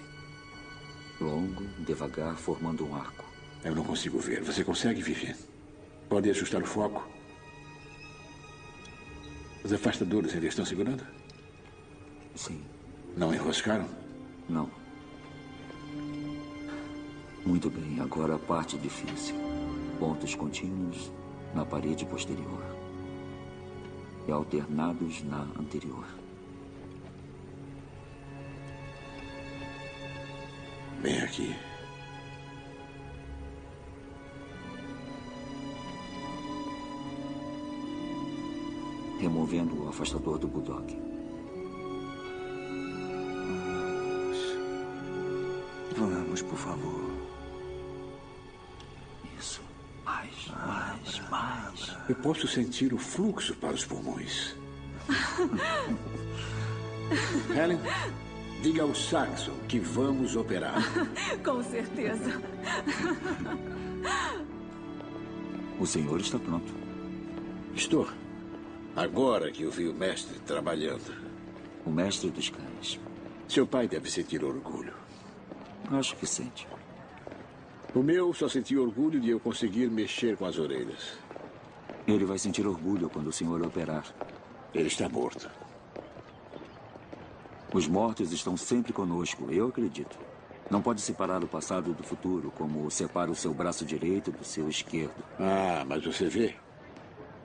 Longo, devagar, formando um arco. Eu não consigo ver. Você consegue, Vivian? Pode ajustar o foco? Os afastadores ainda estão segurando? Sim. Não enroscaram? Não. Muito bem, agora a parte difícil. Pontos contínuos na parede posterior. E alternados na anterior. Bem aqui. Removendo o afastador do Bulldog. Vamos, por favor. Isso. Mais, mais, mais. Eu posso sentir o fluxo para os pulmões. Helen, diga ao Saxon que vamos operar. Com certeza. O senhor está pronto. Estou. Agora que eu vi o mestre trabalhando. O mestre dos cães. Seu pai deve sentir orgulho. Acho que sente. O meu só sentiu orgulho de eu conseguir mexer com as orelhas. Ele vai sentir orgulho quando o senhor operar. Ele está morto. Os mortos estão sempre conosco, eu acredito. Não pode separar o passado do futuro, como separa o seu braço direito do seu esquerdo. Ah, mas você vê?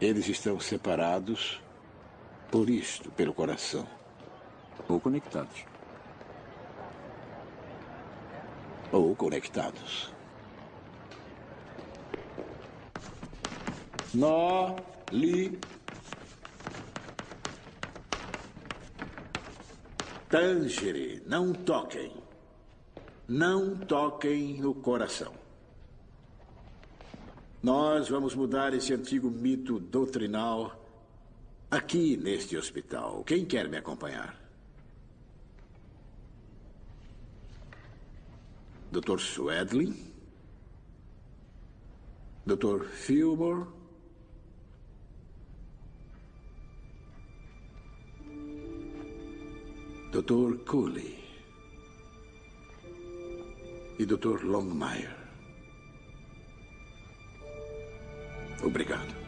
Eles estão separados por isto, pelo coração. Ou conectados. Ou conectados. Nó, li. Tangere, não toquem. Não toquem no coração. Nós vamos mudar esse antigo mito doutrinal aqui neste hospital. Quem quer me acompanhar? Dr. Swedlin? Dr. Fillmore? Dr. Cooley? E Dr. Longmire? Obrigado.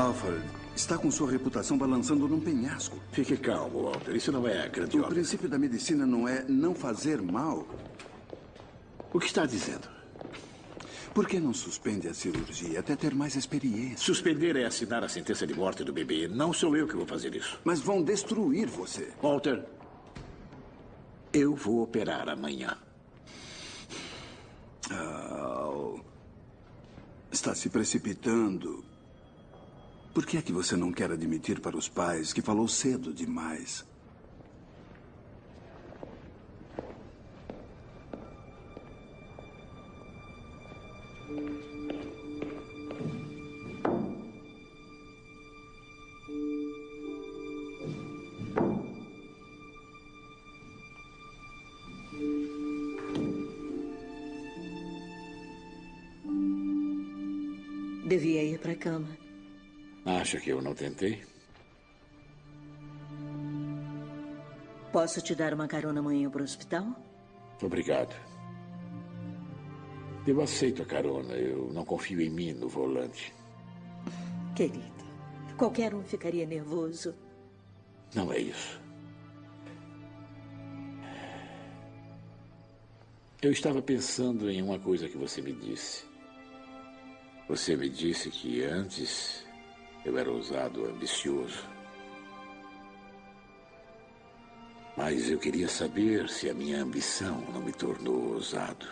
Alfred, está com sua reputação balançando num penhasco. Fique calmo, Walter. Isso não é grande O princípio da medicina não é não fazer mal. O que está dizendo? Por que não suspende a cirurgia até ter mais experiência? Suspender é assinar a sentença de morte do bebê. Não sou eu que vou fazer isso. Mas vão destruir você. Walter, eu vou operar amanhã. Al, está se precipitando. Por que é que você não quer admitir para os pais que falou cedo demais? Devia ir para a cama. Acha que eu não tentei? Posso te dar uma carona amanhã para o hospital? Obrigado. Eu aceito a carona. Eu não confio em mim no volante. Querido, qualquer um ficaria nervoso. Não é isso. Eu estava pensando em uma coisa que você me disse. Você me disse que antes eu era ousado, ambicioso. Mas eu queria saber se a minha ambição não me tornou ousado.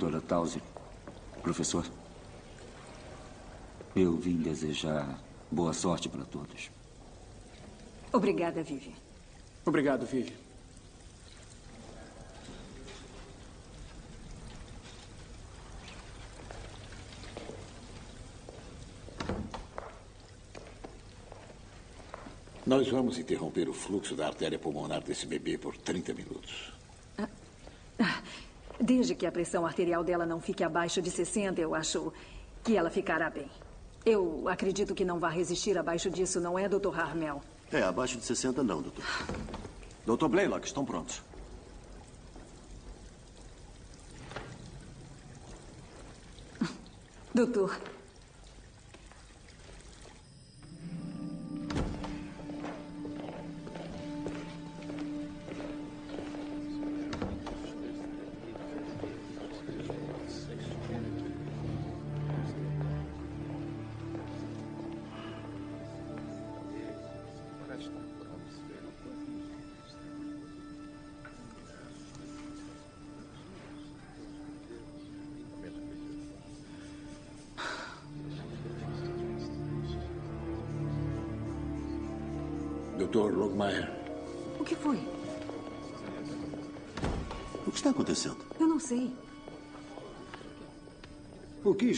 Doutora Tausi, professor, eu vim desejar boa sorte para todos. Obrigada, Vivi. Obrigado, Vivi. Nós vamos interromper o fluxo da artéria pulmonar desse bebê por 30 minutos. Desde que a pressão arterial dela não fique abaixo de 60, eu acho que ela ficará bem. Eu acredito que não vai resistir abaixo disso, não é, Dr. Harmel? É, abaixo de 60 não, doutor. Doutor Blaylock, estão prontos. Doutor, Doutor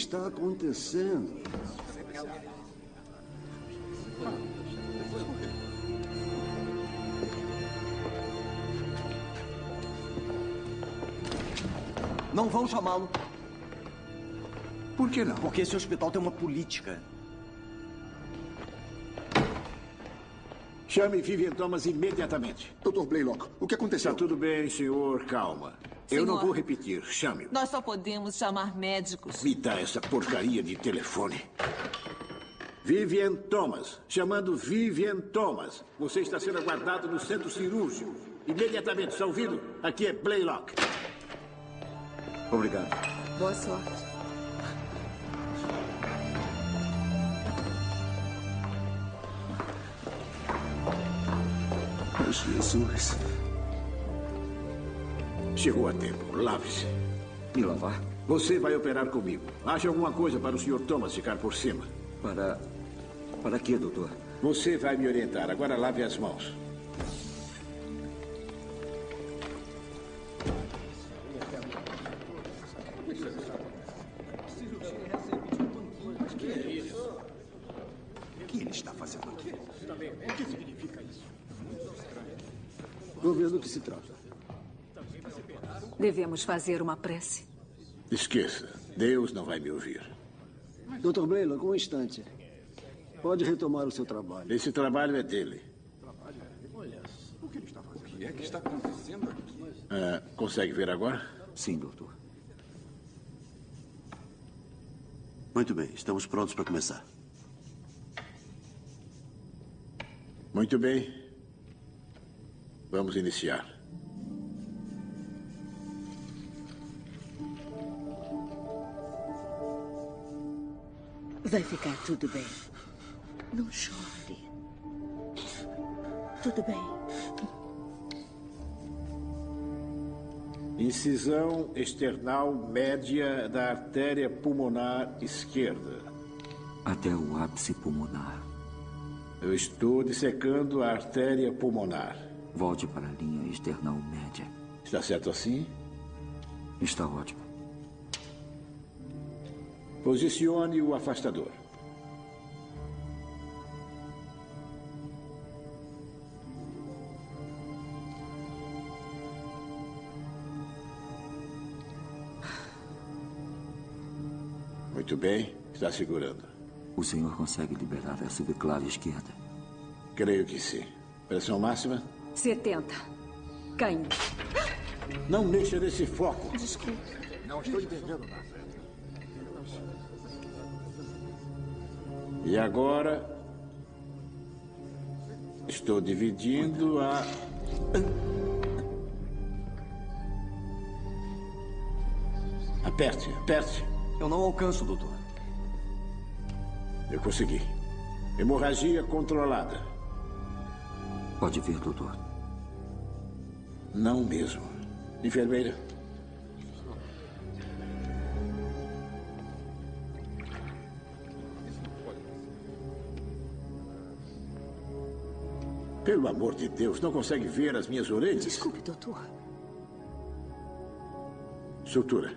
está acontecendo? Não vão chamá-lo. Por que não? Porque esse hospital tem uma política. Chame Vivian Thomas imediatamente. Dr. Blaylock, o que aconteceu? Está tudo bem, senhor. Calma. Eu não Senhor. vou repetir. Chame-o. Nós só podemos chamar médicos. Me dá essa porcaria de telefone. Vivian Thomas. Chamando Vivian Thomas. Você está sendo aguardado no centro cirúrgico. Imediatamente, está ouvindo? Aqui é Blaylock. Obrigado. Boa sorte. Jesus. Chegou a tempo. Lave-se. Me lavar? Você vai operar comigo. Ache alguma coisa para o Sr. Thomas ficar por cima. Para. Para quê, doutor? Você vai me orientar. Agora lave as mãos. O que ele está Devemos fazer uma prece. Esqueça. Deus não vai me ouvir. Dr. Blaylock, um instante. Pode retomar o seu trabalho. Esse trabalho é dele. O que ele está fazendo? O que é que está acontecendo aqui? Ah, consegue ver agora? Sim, doutor. Muito bem, estamos prontos para começar. Muito bem. Vamos iniciar. Vai ficar tudo bem. Não chore. Tudo bem. Incisão external média da artéria pulmonar esquerda. Até o ápice pulmonar. Eu estou dissecando a artéria pulmonar. Volte para a linha external média. Está certo assim? Está ótimo. Posicione o afastador. Muito bem, está segurando. O senhor consegue liberar a subclave esquerda? Creio que sim. Pressão máxima? 70. Caindo. Não mexa nesse foco. Desculpe. Não estou entendendo nada. E agora. Estou dividindo a. Aperte, aperte. Eu não alcanço, doutor. Eu consegui. Hemorragia controlada. Pode ver, doutor. Não mesmo. Enfermeira. Pelo amor de Deus, não consegue ver as minhas orelhas? Desculpe, doutor. Sutura.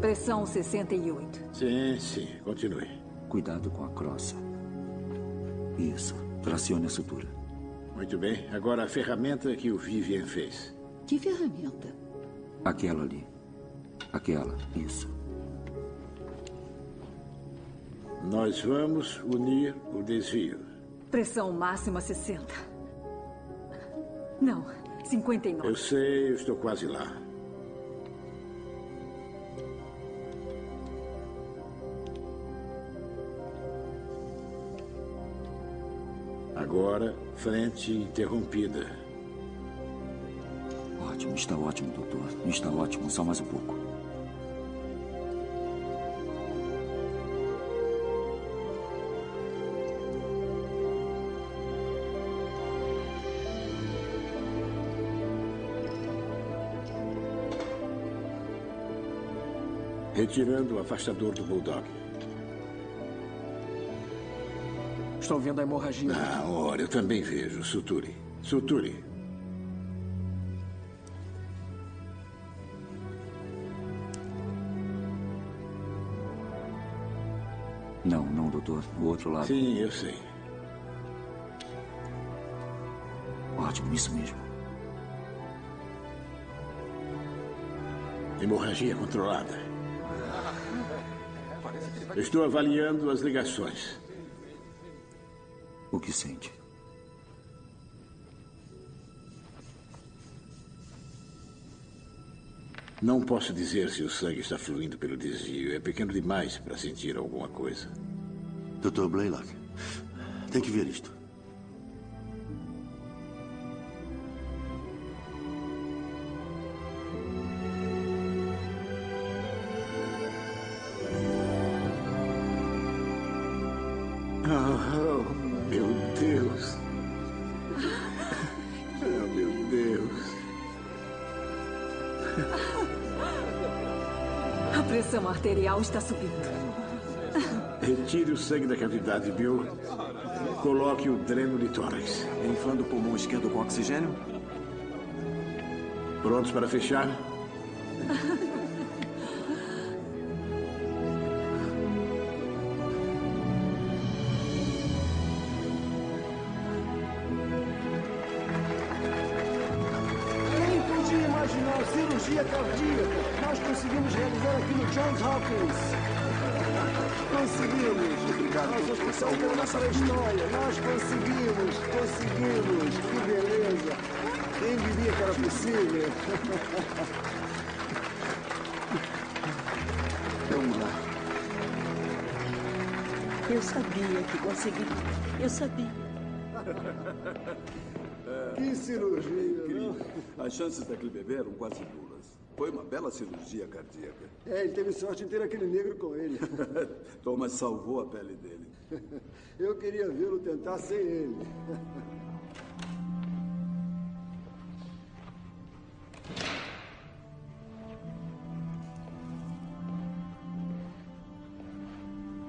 Pressão 68. Sim, sim. Continue. Cuidado com a crossa. Isso. Tracione a sutura. Muito bem. Agora a ferramenta que o Vivian fez. Que ferramenta? Aquela ali. Aquela. Isso. Nós vamos unir o desvio. Pressão máxima 60. Não, 59. Eu sei, eu estou quase lá. Agora, frente interrompida. Ótimo, está ótimo, doutor. Está ótimo, só mais um pouco. Retirando o afastador do Bulldog. Estou vendo a hemorragia. Ah, ora, eu também vejo. Suture. Suture. doutor. O outro lado. Sim, eu sei. Ótimo, isso mesmo. Hemorragia controlada. Estou avaliando as ligações. Que sente? Não posso dizer se o sangue está fluindo pelo desvio. É pequeno demais para sentir alguma coisa. Dr. Blaylock, tem que ver isto. Arterial está subindo. Retire o sangue da cavidade, Bill. Coloque o dreno de tórax. Inflando o pulmão esquerdo com oxigênio? Prontos para fechar? Nós pela nossa história. Nós conseguimos. Conseguimos. Que beleza. Quem diria que era possível? Vamos lá. Eu sabia que conseguiria. Eu sabia. Que cirurgia? As chances daquele bebê eram quase nulas. Foi uma bela cirurgia cardíaca. É, ele teve sorte em ter aquele negro com ele. Thomas salvou a pele dele. Eu queria vê-lo tentar sem ele.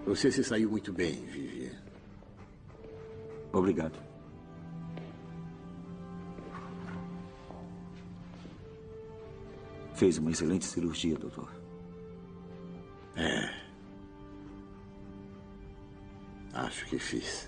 Você se saiu muito bem, Vivian. Obrigado. Fez uma excelente cirurgia, doutor. É. Acho que fiz.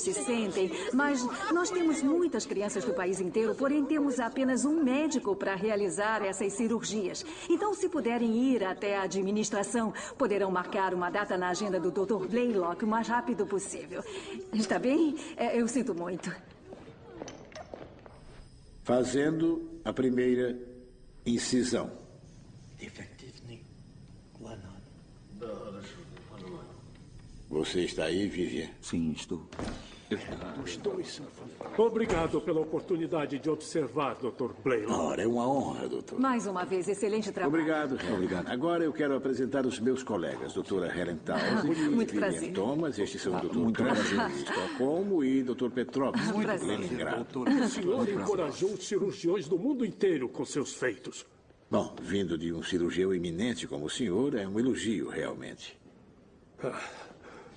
Se sentem, mas nós temos muitas crianças do país inteiro, porém temos apenas um médico para realizar essas cirurgias. Então, se puderem ir até a administração, poderão marcar uma data na agenda do Dr. Blaylock o mais rápido possível. Está bem? É, Eu sinto muito. Fazendo a primeira incisão. Você está aí, Vivian? Sim, estou. Os dois. Obrigado pela oportunidade de observar, Dr. Blaylock. Ora, é uma honra, doutor. Mais uma vez, excelente trabalho. Obrigado, Helen. Obrigado. Agora eu quero apresentar os meus colegas, doutora Helen Townsend, Ah, Muito Vivian prazer. Thomas, estes são o doutor muito Kramer prazer. de Estocolmo e doutor Petrovski, Muito de prazer. Leningrado. O senhor encorajou os cirurgiões do mundo inteiro com seus feitos. Bom, vindo de um cirurgião eminente como o senhor, é um elogio, realmente. Ah,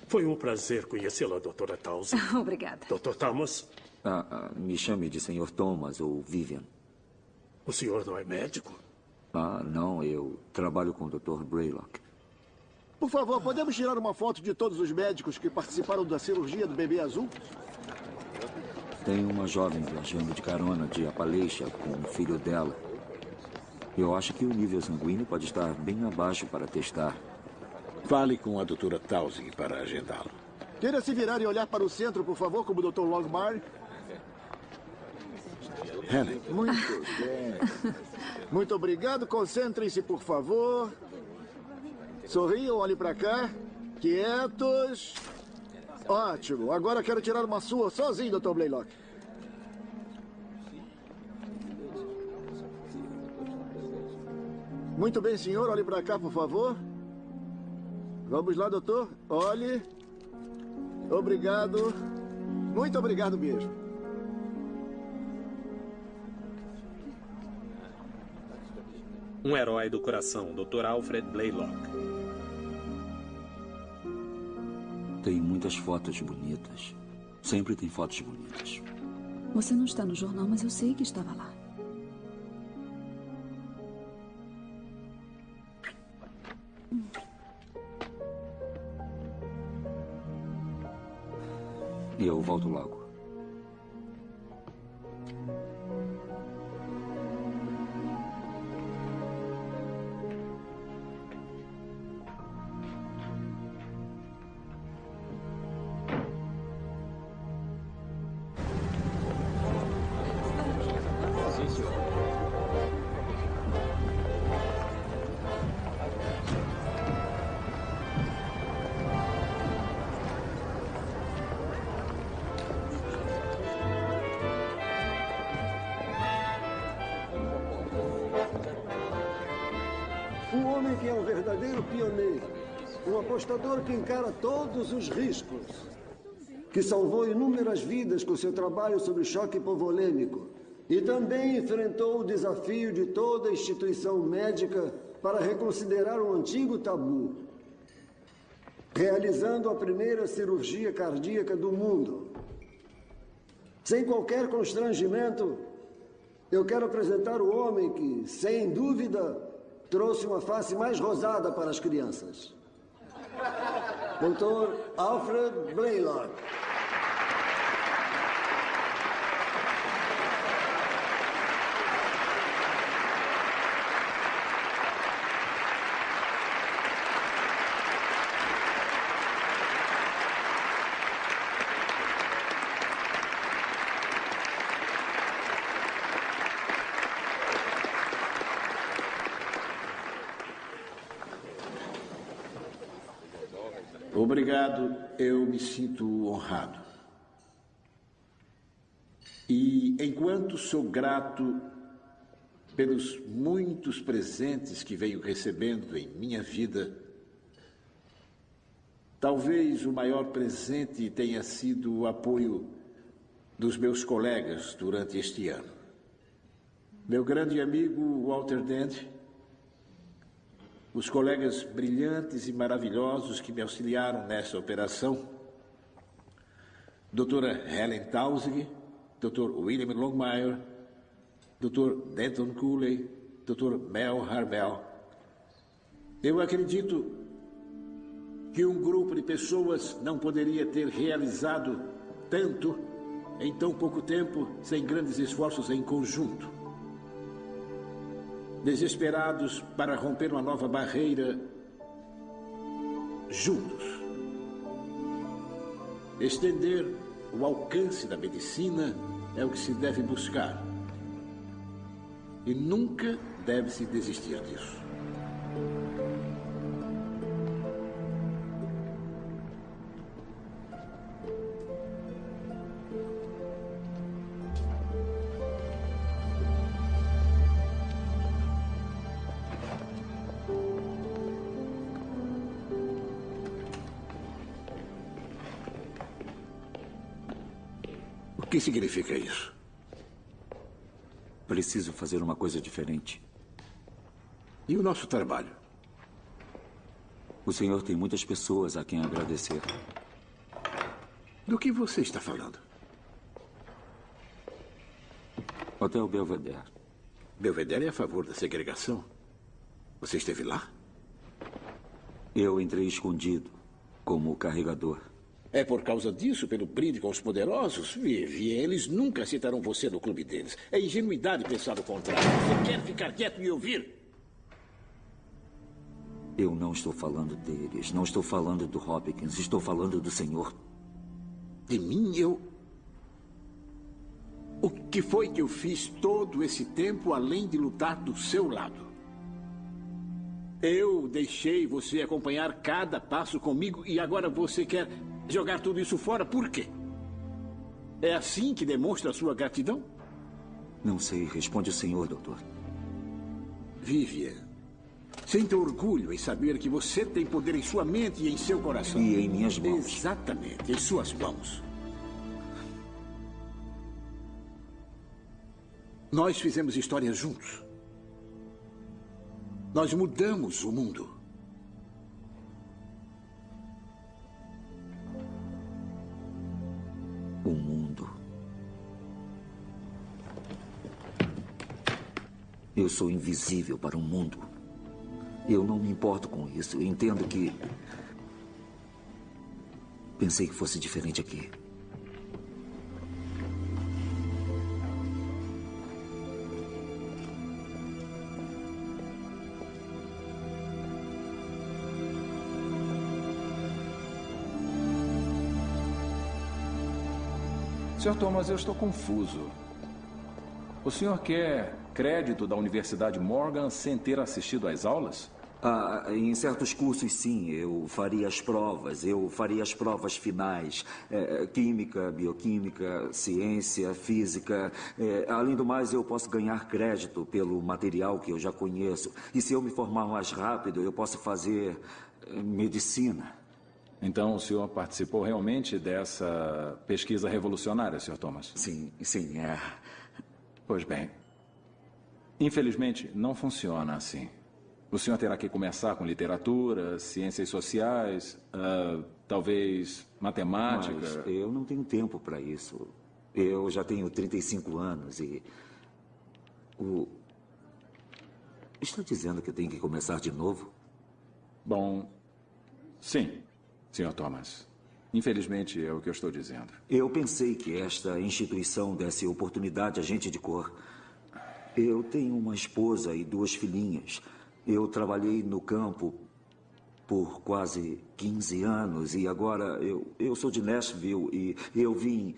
Foi um prazer conhecê-la, doutora Townsend. Obrigada. Dr. Thomas, Ah, ah, me chame de senhor Thomas ou Vivian. o senhor não é médico? Ah, não, eu trabalho com o Dr. Braylock. Por favor, podemos tirar uma foto de todos os médicos que participaram da cirurgia do bebê azul? Tem uma jovem viajando de carona de Appalachia com o filho dela. Eu acho que o nível sanguíneo pode estar bem abaixo para testar. Fale com a doutora Townsend para agendá-lo. Queira se virar e olhar para o centro, por favor, como o Dr. Longmire. Helen, Muito bem. Muito obrigado. Concentrem-se, por favor. Sorriam, olhem para cá. Quietos. Ótimo. Agora quero tirar uma sua sozinho, Dr. Blaylock. Muito bem, senhor. Olhe para cá, por favor. Vamos lá, doutor. Olhe. Obrigado. Muito obrigado mesmo. Um herói do coração, Dr. Alfred Blaylock. Tem muitas fotos bonitas. Sempre tem fotos bonitas. Você não está no jornal, mas eu sei que estava lá. E eu volto logo. Apostador que encara todos os riscos. Que salvou inúmeras vidas com seu trabalho sobre choque hipovolêmico. E também enfrentou o desafio de toda instituição médica para reconsiderar um antigo tabu. Realizando a primeira cirurgia cardíaca do mundo. Sem qualquer constrangimento, eu quero apresentar o homem que, sem dúvida, trouxe uma face mais rosada para as crianças. Dr. Alfred Blaylock. Eu me sinto honrado. E enquanto sou grato pelos muitos presentes que venho recebendo em minha vida, talvez o maior presente tenha sido o apoio dos meus colegas durante este ano. Meu grande amigo Walter Dent, os colegas brilhantes e maravilhosos que me auxiliaram nessa operação, doutora Helen Tausig, Dr. William Longmire, Dr. Denton Cooley, Dr. Mel Harvell. Eu acredito que um grupo de pessoas não poderia ter realizado tanto em tão pouco tempo sem grandes esforços em conjunto. Desesperados para romper uma nova barreira juntos. Estender o alcance da medicina é o que se deve buscar. E nunca deve-se desistir disso. Que significa isso? Preciso fazer uma coisa diferente. E o nosso trabalho? O senhor tem muitas pessoas a quem agradecer. Do que você está falando? Hotel Belvedere. Belvedere é a favor da segregação? Você esteve lá? Eu entrei escondido, como carregador. É por causa disso, pelo brinde com os poderosos? Vive, eles nunca aceitarão você no clube deles. É ingenuidade pensar o contrário. Você quer ficar quieto e ouvir? Eu não estou falando deles. Não estou falando do Hopkins. Estou falando do senhor. De mim, eu. O que foi que eu fiz todo esse tempo além de lutar do seu lado? Eu deixei você acompanhar cada passo comigo e agora você quer jogar tudo isso fora? Por quê? É assim que demonstra sua gratidão? Não sei. Responde o senhor, doutor. Vivian, Sinta orgulho em saber que você tem poder em sua mente e em seu coração. E em minhas mãos. Exatamente, em suas mãos. Nós fizemos história juntos. Nós mudamos o mundo. Eu sou invisível para o mundo. Eu não me importo com isso. Entendo que. Pensei que fosse diferente aqui. Sr. Thomas, eu estou confuso. O senhor quer crédito da Universidade Morgan sem ter assistido às aulas? Ah, em certos cursos, sim. Eu faria as provas. Eu faria as provas finais. É, química, bioquímica, ciência, física. É, além do mais, eu posso ganhar crédito pelo material que eu já conheço. E se eu me formar mais rápido, eu posso fazer eh, medicina. Então, o senhor participou realmente dessa pesquisa revolucionária, Sr. Thomas? Sim, sim, é. Pois bem. Infelizmente, não funciona assim. O senhor terá que começar com literatura, ciências sociais, uh, talvez matemática. Mas eu não tenho tempo para isso. Eu já tenho 35 anos e. O. Está dizendo que tenho que começar de novo? Bom, sim, Sr. Thomas. Infelizmente é o que eu estou dizendo. Eu pensei que esta instituição desse oportunidade a gente de cor. Eu tenho uma esposa e duas filhinhas. Eu trabalhei no campo por quase 15 anos e agora eu, eu sou de Nashville e eu vim.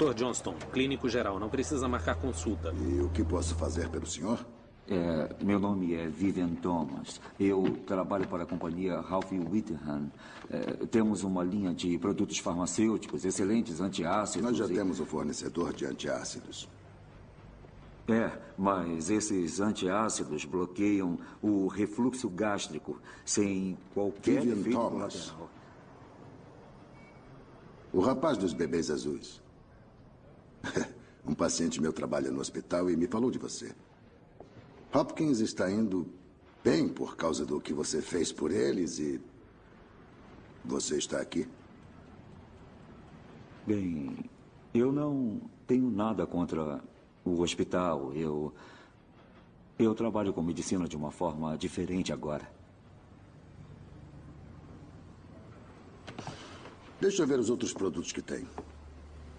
Dr. Johnston, clínico geral, não precisa marcar consulta. E o que posso fazer pelo senhor? É, meu nome é Vivian Thomas. Eu trabalho para a companhia Ralph Whittingham. É, temos uma linha de produtos farmacêuticos, excelentes antiácidos. Nós já e... temos o fornecedor de antiácidos. É, mas esses antiácidos bloqueiam o refluxo gástrico sem qualquer Vivian Thomas. colateral. O rapaz dos bebês azuis. um paciente meu trabalha no hospital e me falou de você. Hopkins está indo bem por causa do que você fez por eles e. Você está aqui. Bem, eu não tenho nada contra o hospital. Eu. Eu trabalho com medicina de uma forma diferente agora. Deixa eu ver os outros produtos que tem.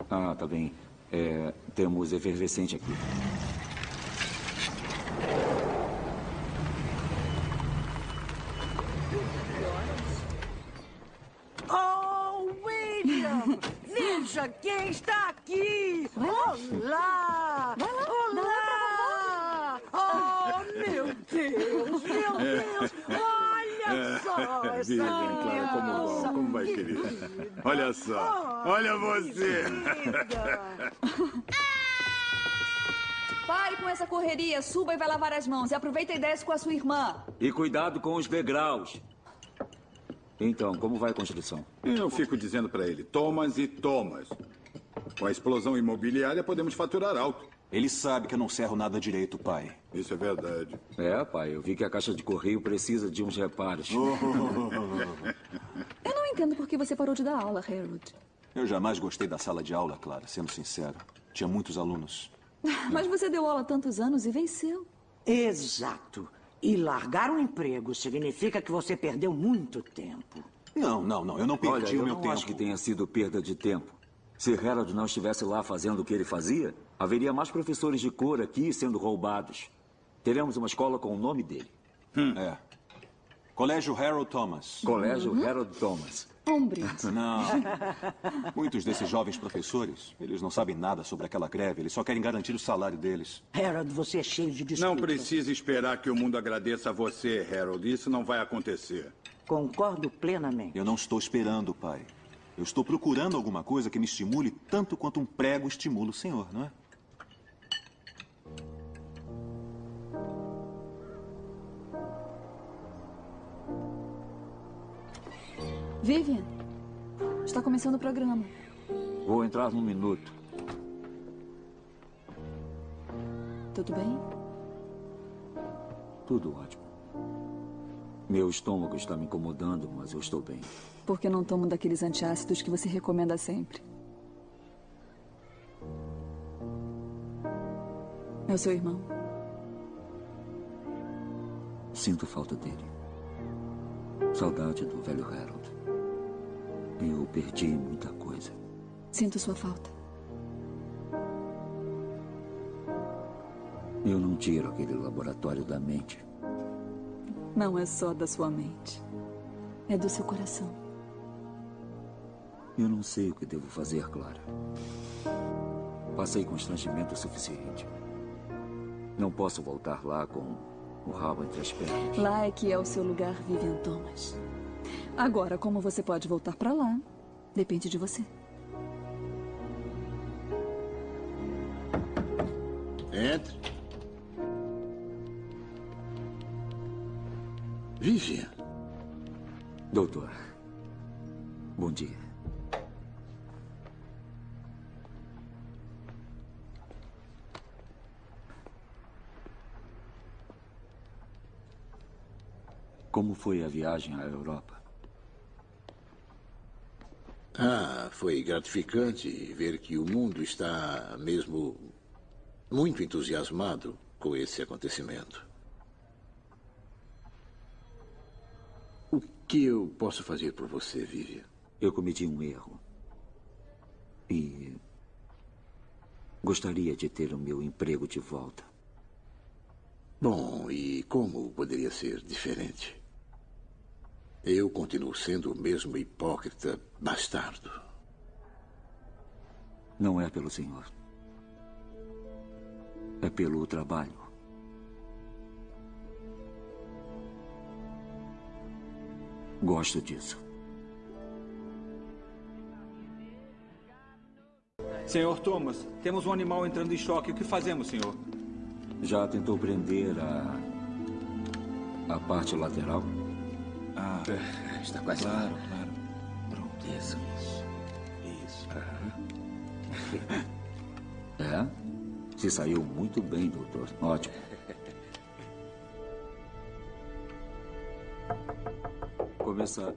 Ah, tá bem. É, temos efervescente aqui. Oh, William! Veja quem está aqui! Olá! Olá! Oh, meu Deus! Meu Deus! Olha Clara, como vão? Como vai, Que querida? Olha só. Olha você. Pare com essa correria, suba e vai lavar as mãos. E aproveita e desce com a sua irmã. E cuidado com os degraus. Então, como vai a construção? Eu fico dizendo pra ele, Thomas e Thomas. Com a explosão imobiliária, podemos faturar alto. Ele sabe que eu não serro nada direito, pai. Isso é verdade. É, pai, eu vi que a caixa de correio precisa de uns reparos. Eu não entendo por que você parou de dar aula, Harold. Eu jamais gostei da sala de aula, Clara, sendo sincero. Tinha muitos alunos. Mas você deu aula há tantos anos e venceu. Exato. E largar um emprego significa que você perdeu muito tempo. Não, não, não. Eu não Olha, perdi eu o meu não tempo. acho que tenha sido perda de tempo. Se Harold não estivesse lá fazendo o que ele fazia, haveria mais professores de cor aqui sendo roubados. Teremos uma escola com o nome dele. É. Colégio Harold Thomas. Colégio Harold Thomas. Um brinde. Não. Muitos desses jovens professores, eles não sabem nada sobre aquela greve. Eles só querem garantir o salário deles. Harold, você é cheio de desculpas. Não precisa esperar que o mundo agradeça a você, Harold. Isso não vai acontecer. Concordo plenamente. Eu não estou esperando, pai. Eu estou procurando alguma coisa que me estimule tanto quanto um prego estimula o senhor, não é? Vivian, está começando o programa. Vou entrar num minuto. Tudo bem? Tudo ótimo. Meu estômago está me incomodando, mas eu estou bem. Por que não tomo daqueles antiácidos que você recomenda sempre? É o seu irmão. Sinto falta dele. Saudade do velho Harold. Eu perdi muita coisa. Sinto sua falta. Eu não tiro aquele laboratório da mente. Não é só da sua mente. É do seu coração. Eu não sei o que devo fazer, Clara. Passei constrangimento suficiente. Não posso voltar lá com o rabo entre as pernas. Lá é que é o seu lugar, Vivian Thomas. Agora, como você pode voltar para lá, depende de você. Entre. Foi a viagem à Europa? Ah, foi gratificante ver que o mundo está mesmo muito entusiasmado com esse acontecimento. O que eu posso fazer por você, Vivian? Eu cometi um erro. E. Gostaria de ter o meu emprego de volta. Bom, e como poderia ser diferente? Eu continuo sendo o mesmo hipócrita bastardo. Não é pelo senhor. É pelo trabalho. Gosto disso. Senhor Thomas, temos um animal entrando em choque. O que fazemos, senhor? Já tentou prender a. a parte lateral? Ah, está quase claro, lá. claro. Pronto. Isso, isso. Isso. É? Se saiu muito bem, doutor. Ótimo. Começar.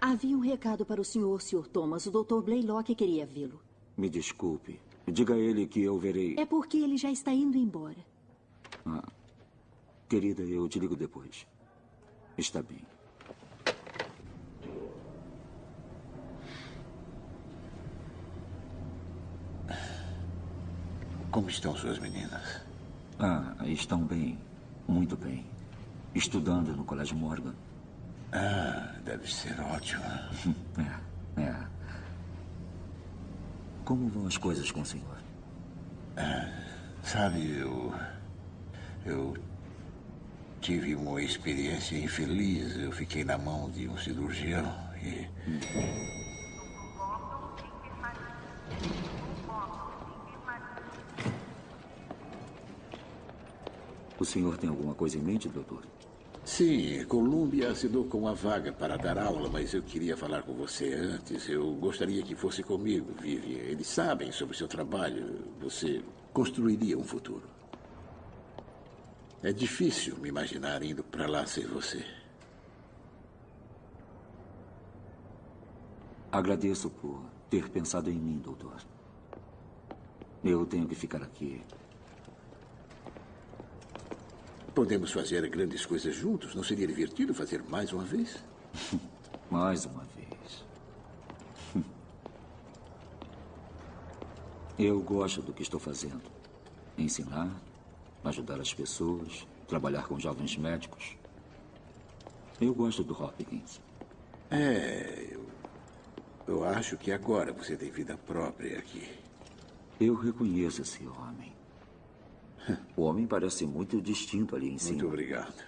Havia um recado para o senhor, Sr. Thomas. O Dr. Blaylock queria vê-lo. Me desculpe. Diga a ele que eu verei. É porque ele já está indo embora. Ah. Querida, eu te ligo depois. Está bem. Como estão suas meninas? Ah, estão bem. Muito bem. Estudando no Colégio Morgan. Ah, deve ser ótimo. É, é. Como vão as coisas com o senhor? Ah, sabe, eu. Eu tive uma experiência infeliz. Eu fiquei na mão de um cirurgião e. O senhor tem alguma coisa em mente, doutor? Sim, Columbia assinou com a vaga para dar aula, mas eu queria falar com você antes. Eu gostaria que fosse comigo, Vivian. Eles sabem sobre o seu trabalho. Você construiria um futuro. É difícil me imaginar indo para lá sem você. Agradeço por ter pensado em mim, doutor. Eu tenho que ficar aqui. Podemos fazer grandes coisas juntos. Não seria divertido fazer mais uma vez? mais uma vez. Eu gosto do que estou fazendo. Ensinar, ajudar as pessoas, trabalhar com jovens médicos. Eu gosto do Hopkins. É, eu, eu acho que agora você tem vida própria aqui. Eu reconheço esse homem. O homem parece muito distinto ali em cima. Muito obrigado.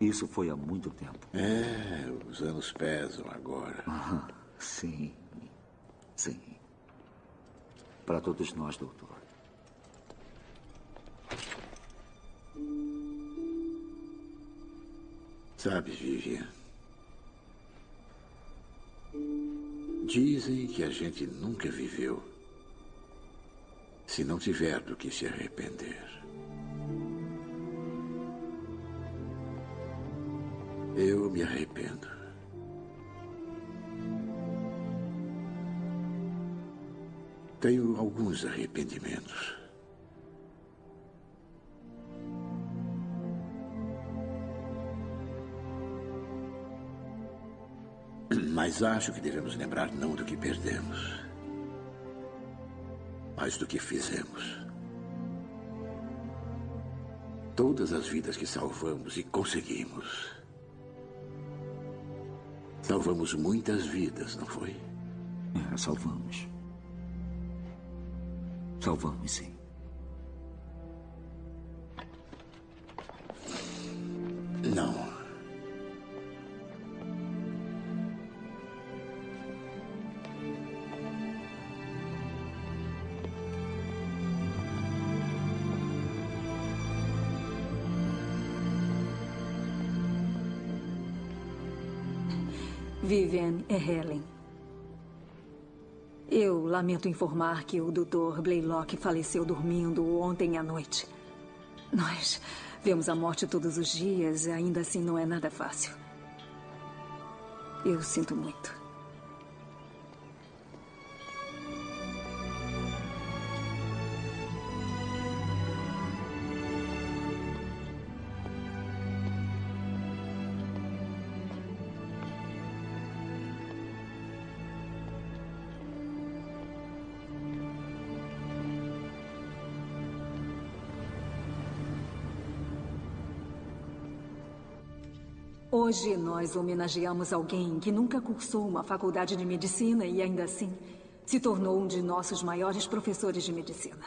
Isso foi há muito tempo. É, os anos pesam agora. Ah, sim. Sim. Para todos nós, doutor. Sabe, Vivian? Dizem que a gente nunca viveu se não tiver do que se arrepender. Eu me arrependo. Tenho alguns arrependimentos. Mas acho que devemos lembrar não do que perdemos, mas do que fizemos. Todas as vidas que salvamos e conseguimos. Salvamos muitas vidas, não foi? É, salvamos. Salvamos, sim. Não. É Helen. Eu lamento informar que o Dr. Blaylock faleceu dormindo ontem à noite. Nós vemos a morte todos os dias e ainda assim não é nada fácil. Eu sinto muito. Hoje nós homenageamos alguém que nunca cursou uma faculdade de medicina e ainda assim se tornou um de nossos maiores professores de medicina.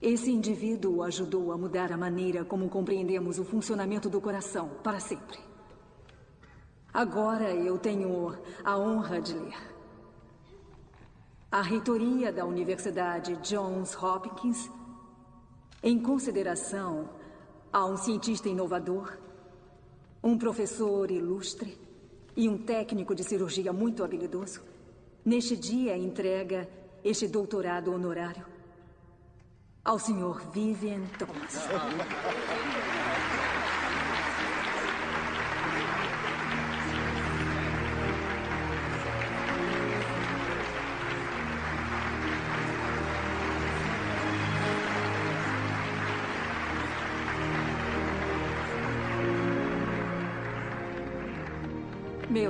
Esse indivíduo ajudou a mudar a maneira como compreendemos o funcionamento do coração para sempre. Agora eu tenho a honra de ler. A reitoria da Universidade Johns Hopkins, em consideração a um cientista inovador, um professor ilustre e um técnico de cirurgia muito habilidoso, neste dia entrega este doutorado honorário ao Sr. Vivian Thomas.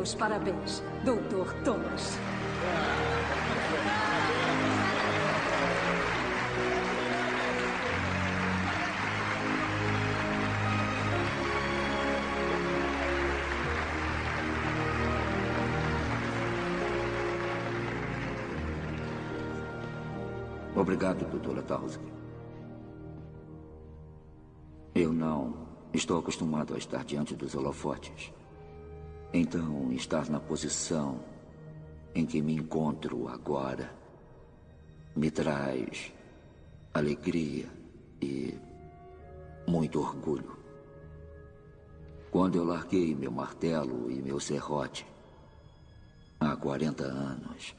Meus parabéns, Dr. Thomas. Obrigado, doutora Townsend. Eu não estou acostumado a estar diante dos holofotes. Então, estar na posição em que me encontro agora me traz alegria e muito orgulho. Quando eu larguei meu martelo e meu serrote há 40 anos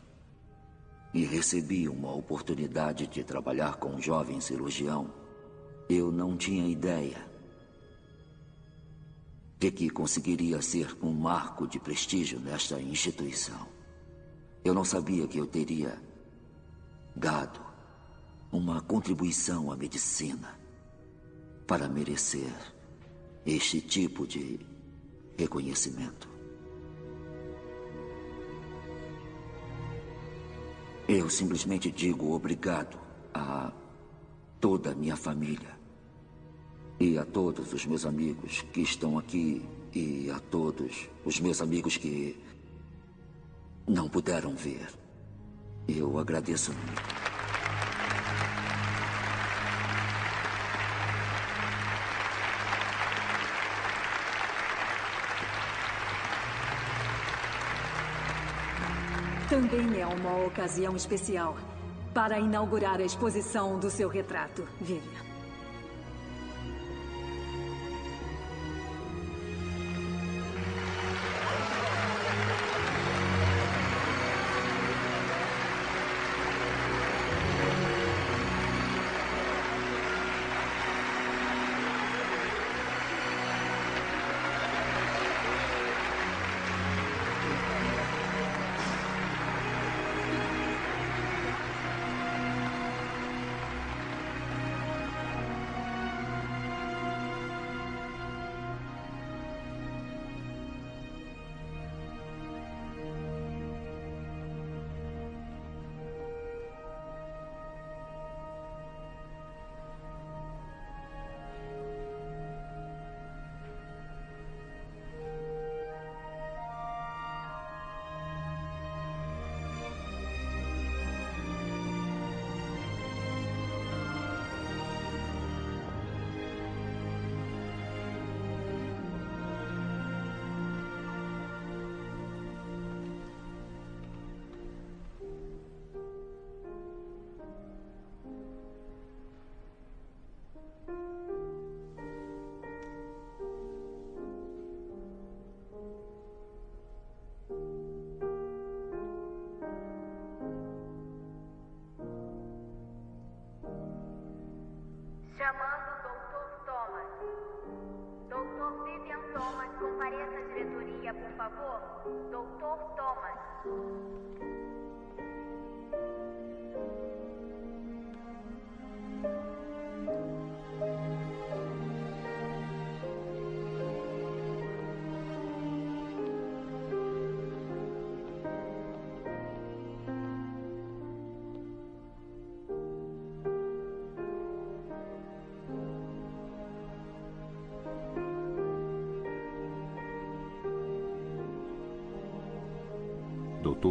e recebi uma oportunidade de trabalhar com um jovem cirurgião, eu não tinha ideia de que conseguiria ser um marco de prestígio nesta instituição. Eu não sabia que eu teria dado uma contribuição à medicina para merecer este tipo de reconhecimento. Eu simplesmente digo obrigado a toda a minha família e a todos os meus amigos que estão aqui E a todos os meus amigos que não puderam ver. Eu agradeço muito. Também é uma ocasião especial para inaugurar a exposição do seu retrato, Vivian. Dr. Thomas.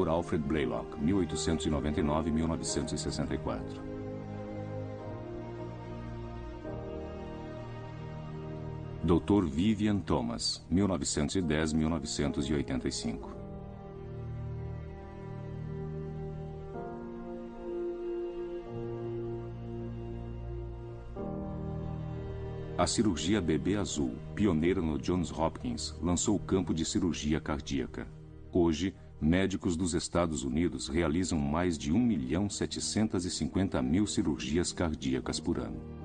Dr. Alfred Blaylock, 1899-1964. Dr. Vivian Thomas, 1910-1985. A cirurgia bebê azul, pioneira no Johns Hopkins, lançou o campo de cirurgia cardíaca. Hoje, médicos dos Estados Unidos realizam mais de 1 milhão 750 mil cirurgias cardíacas por ano.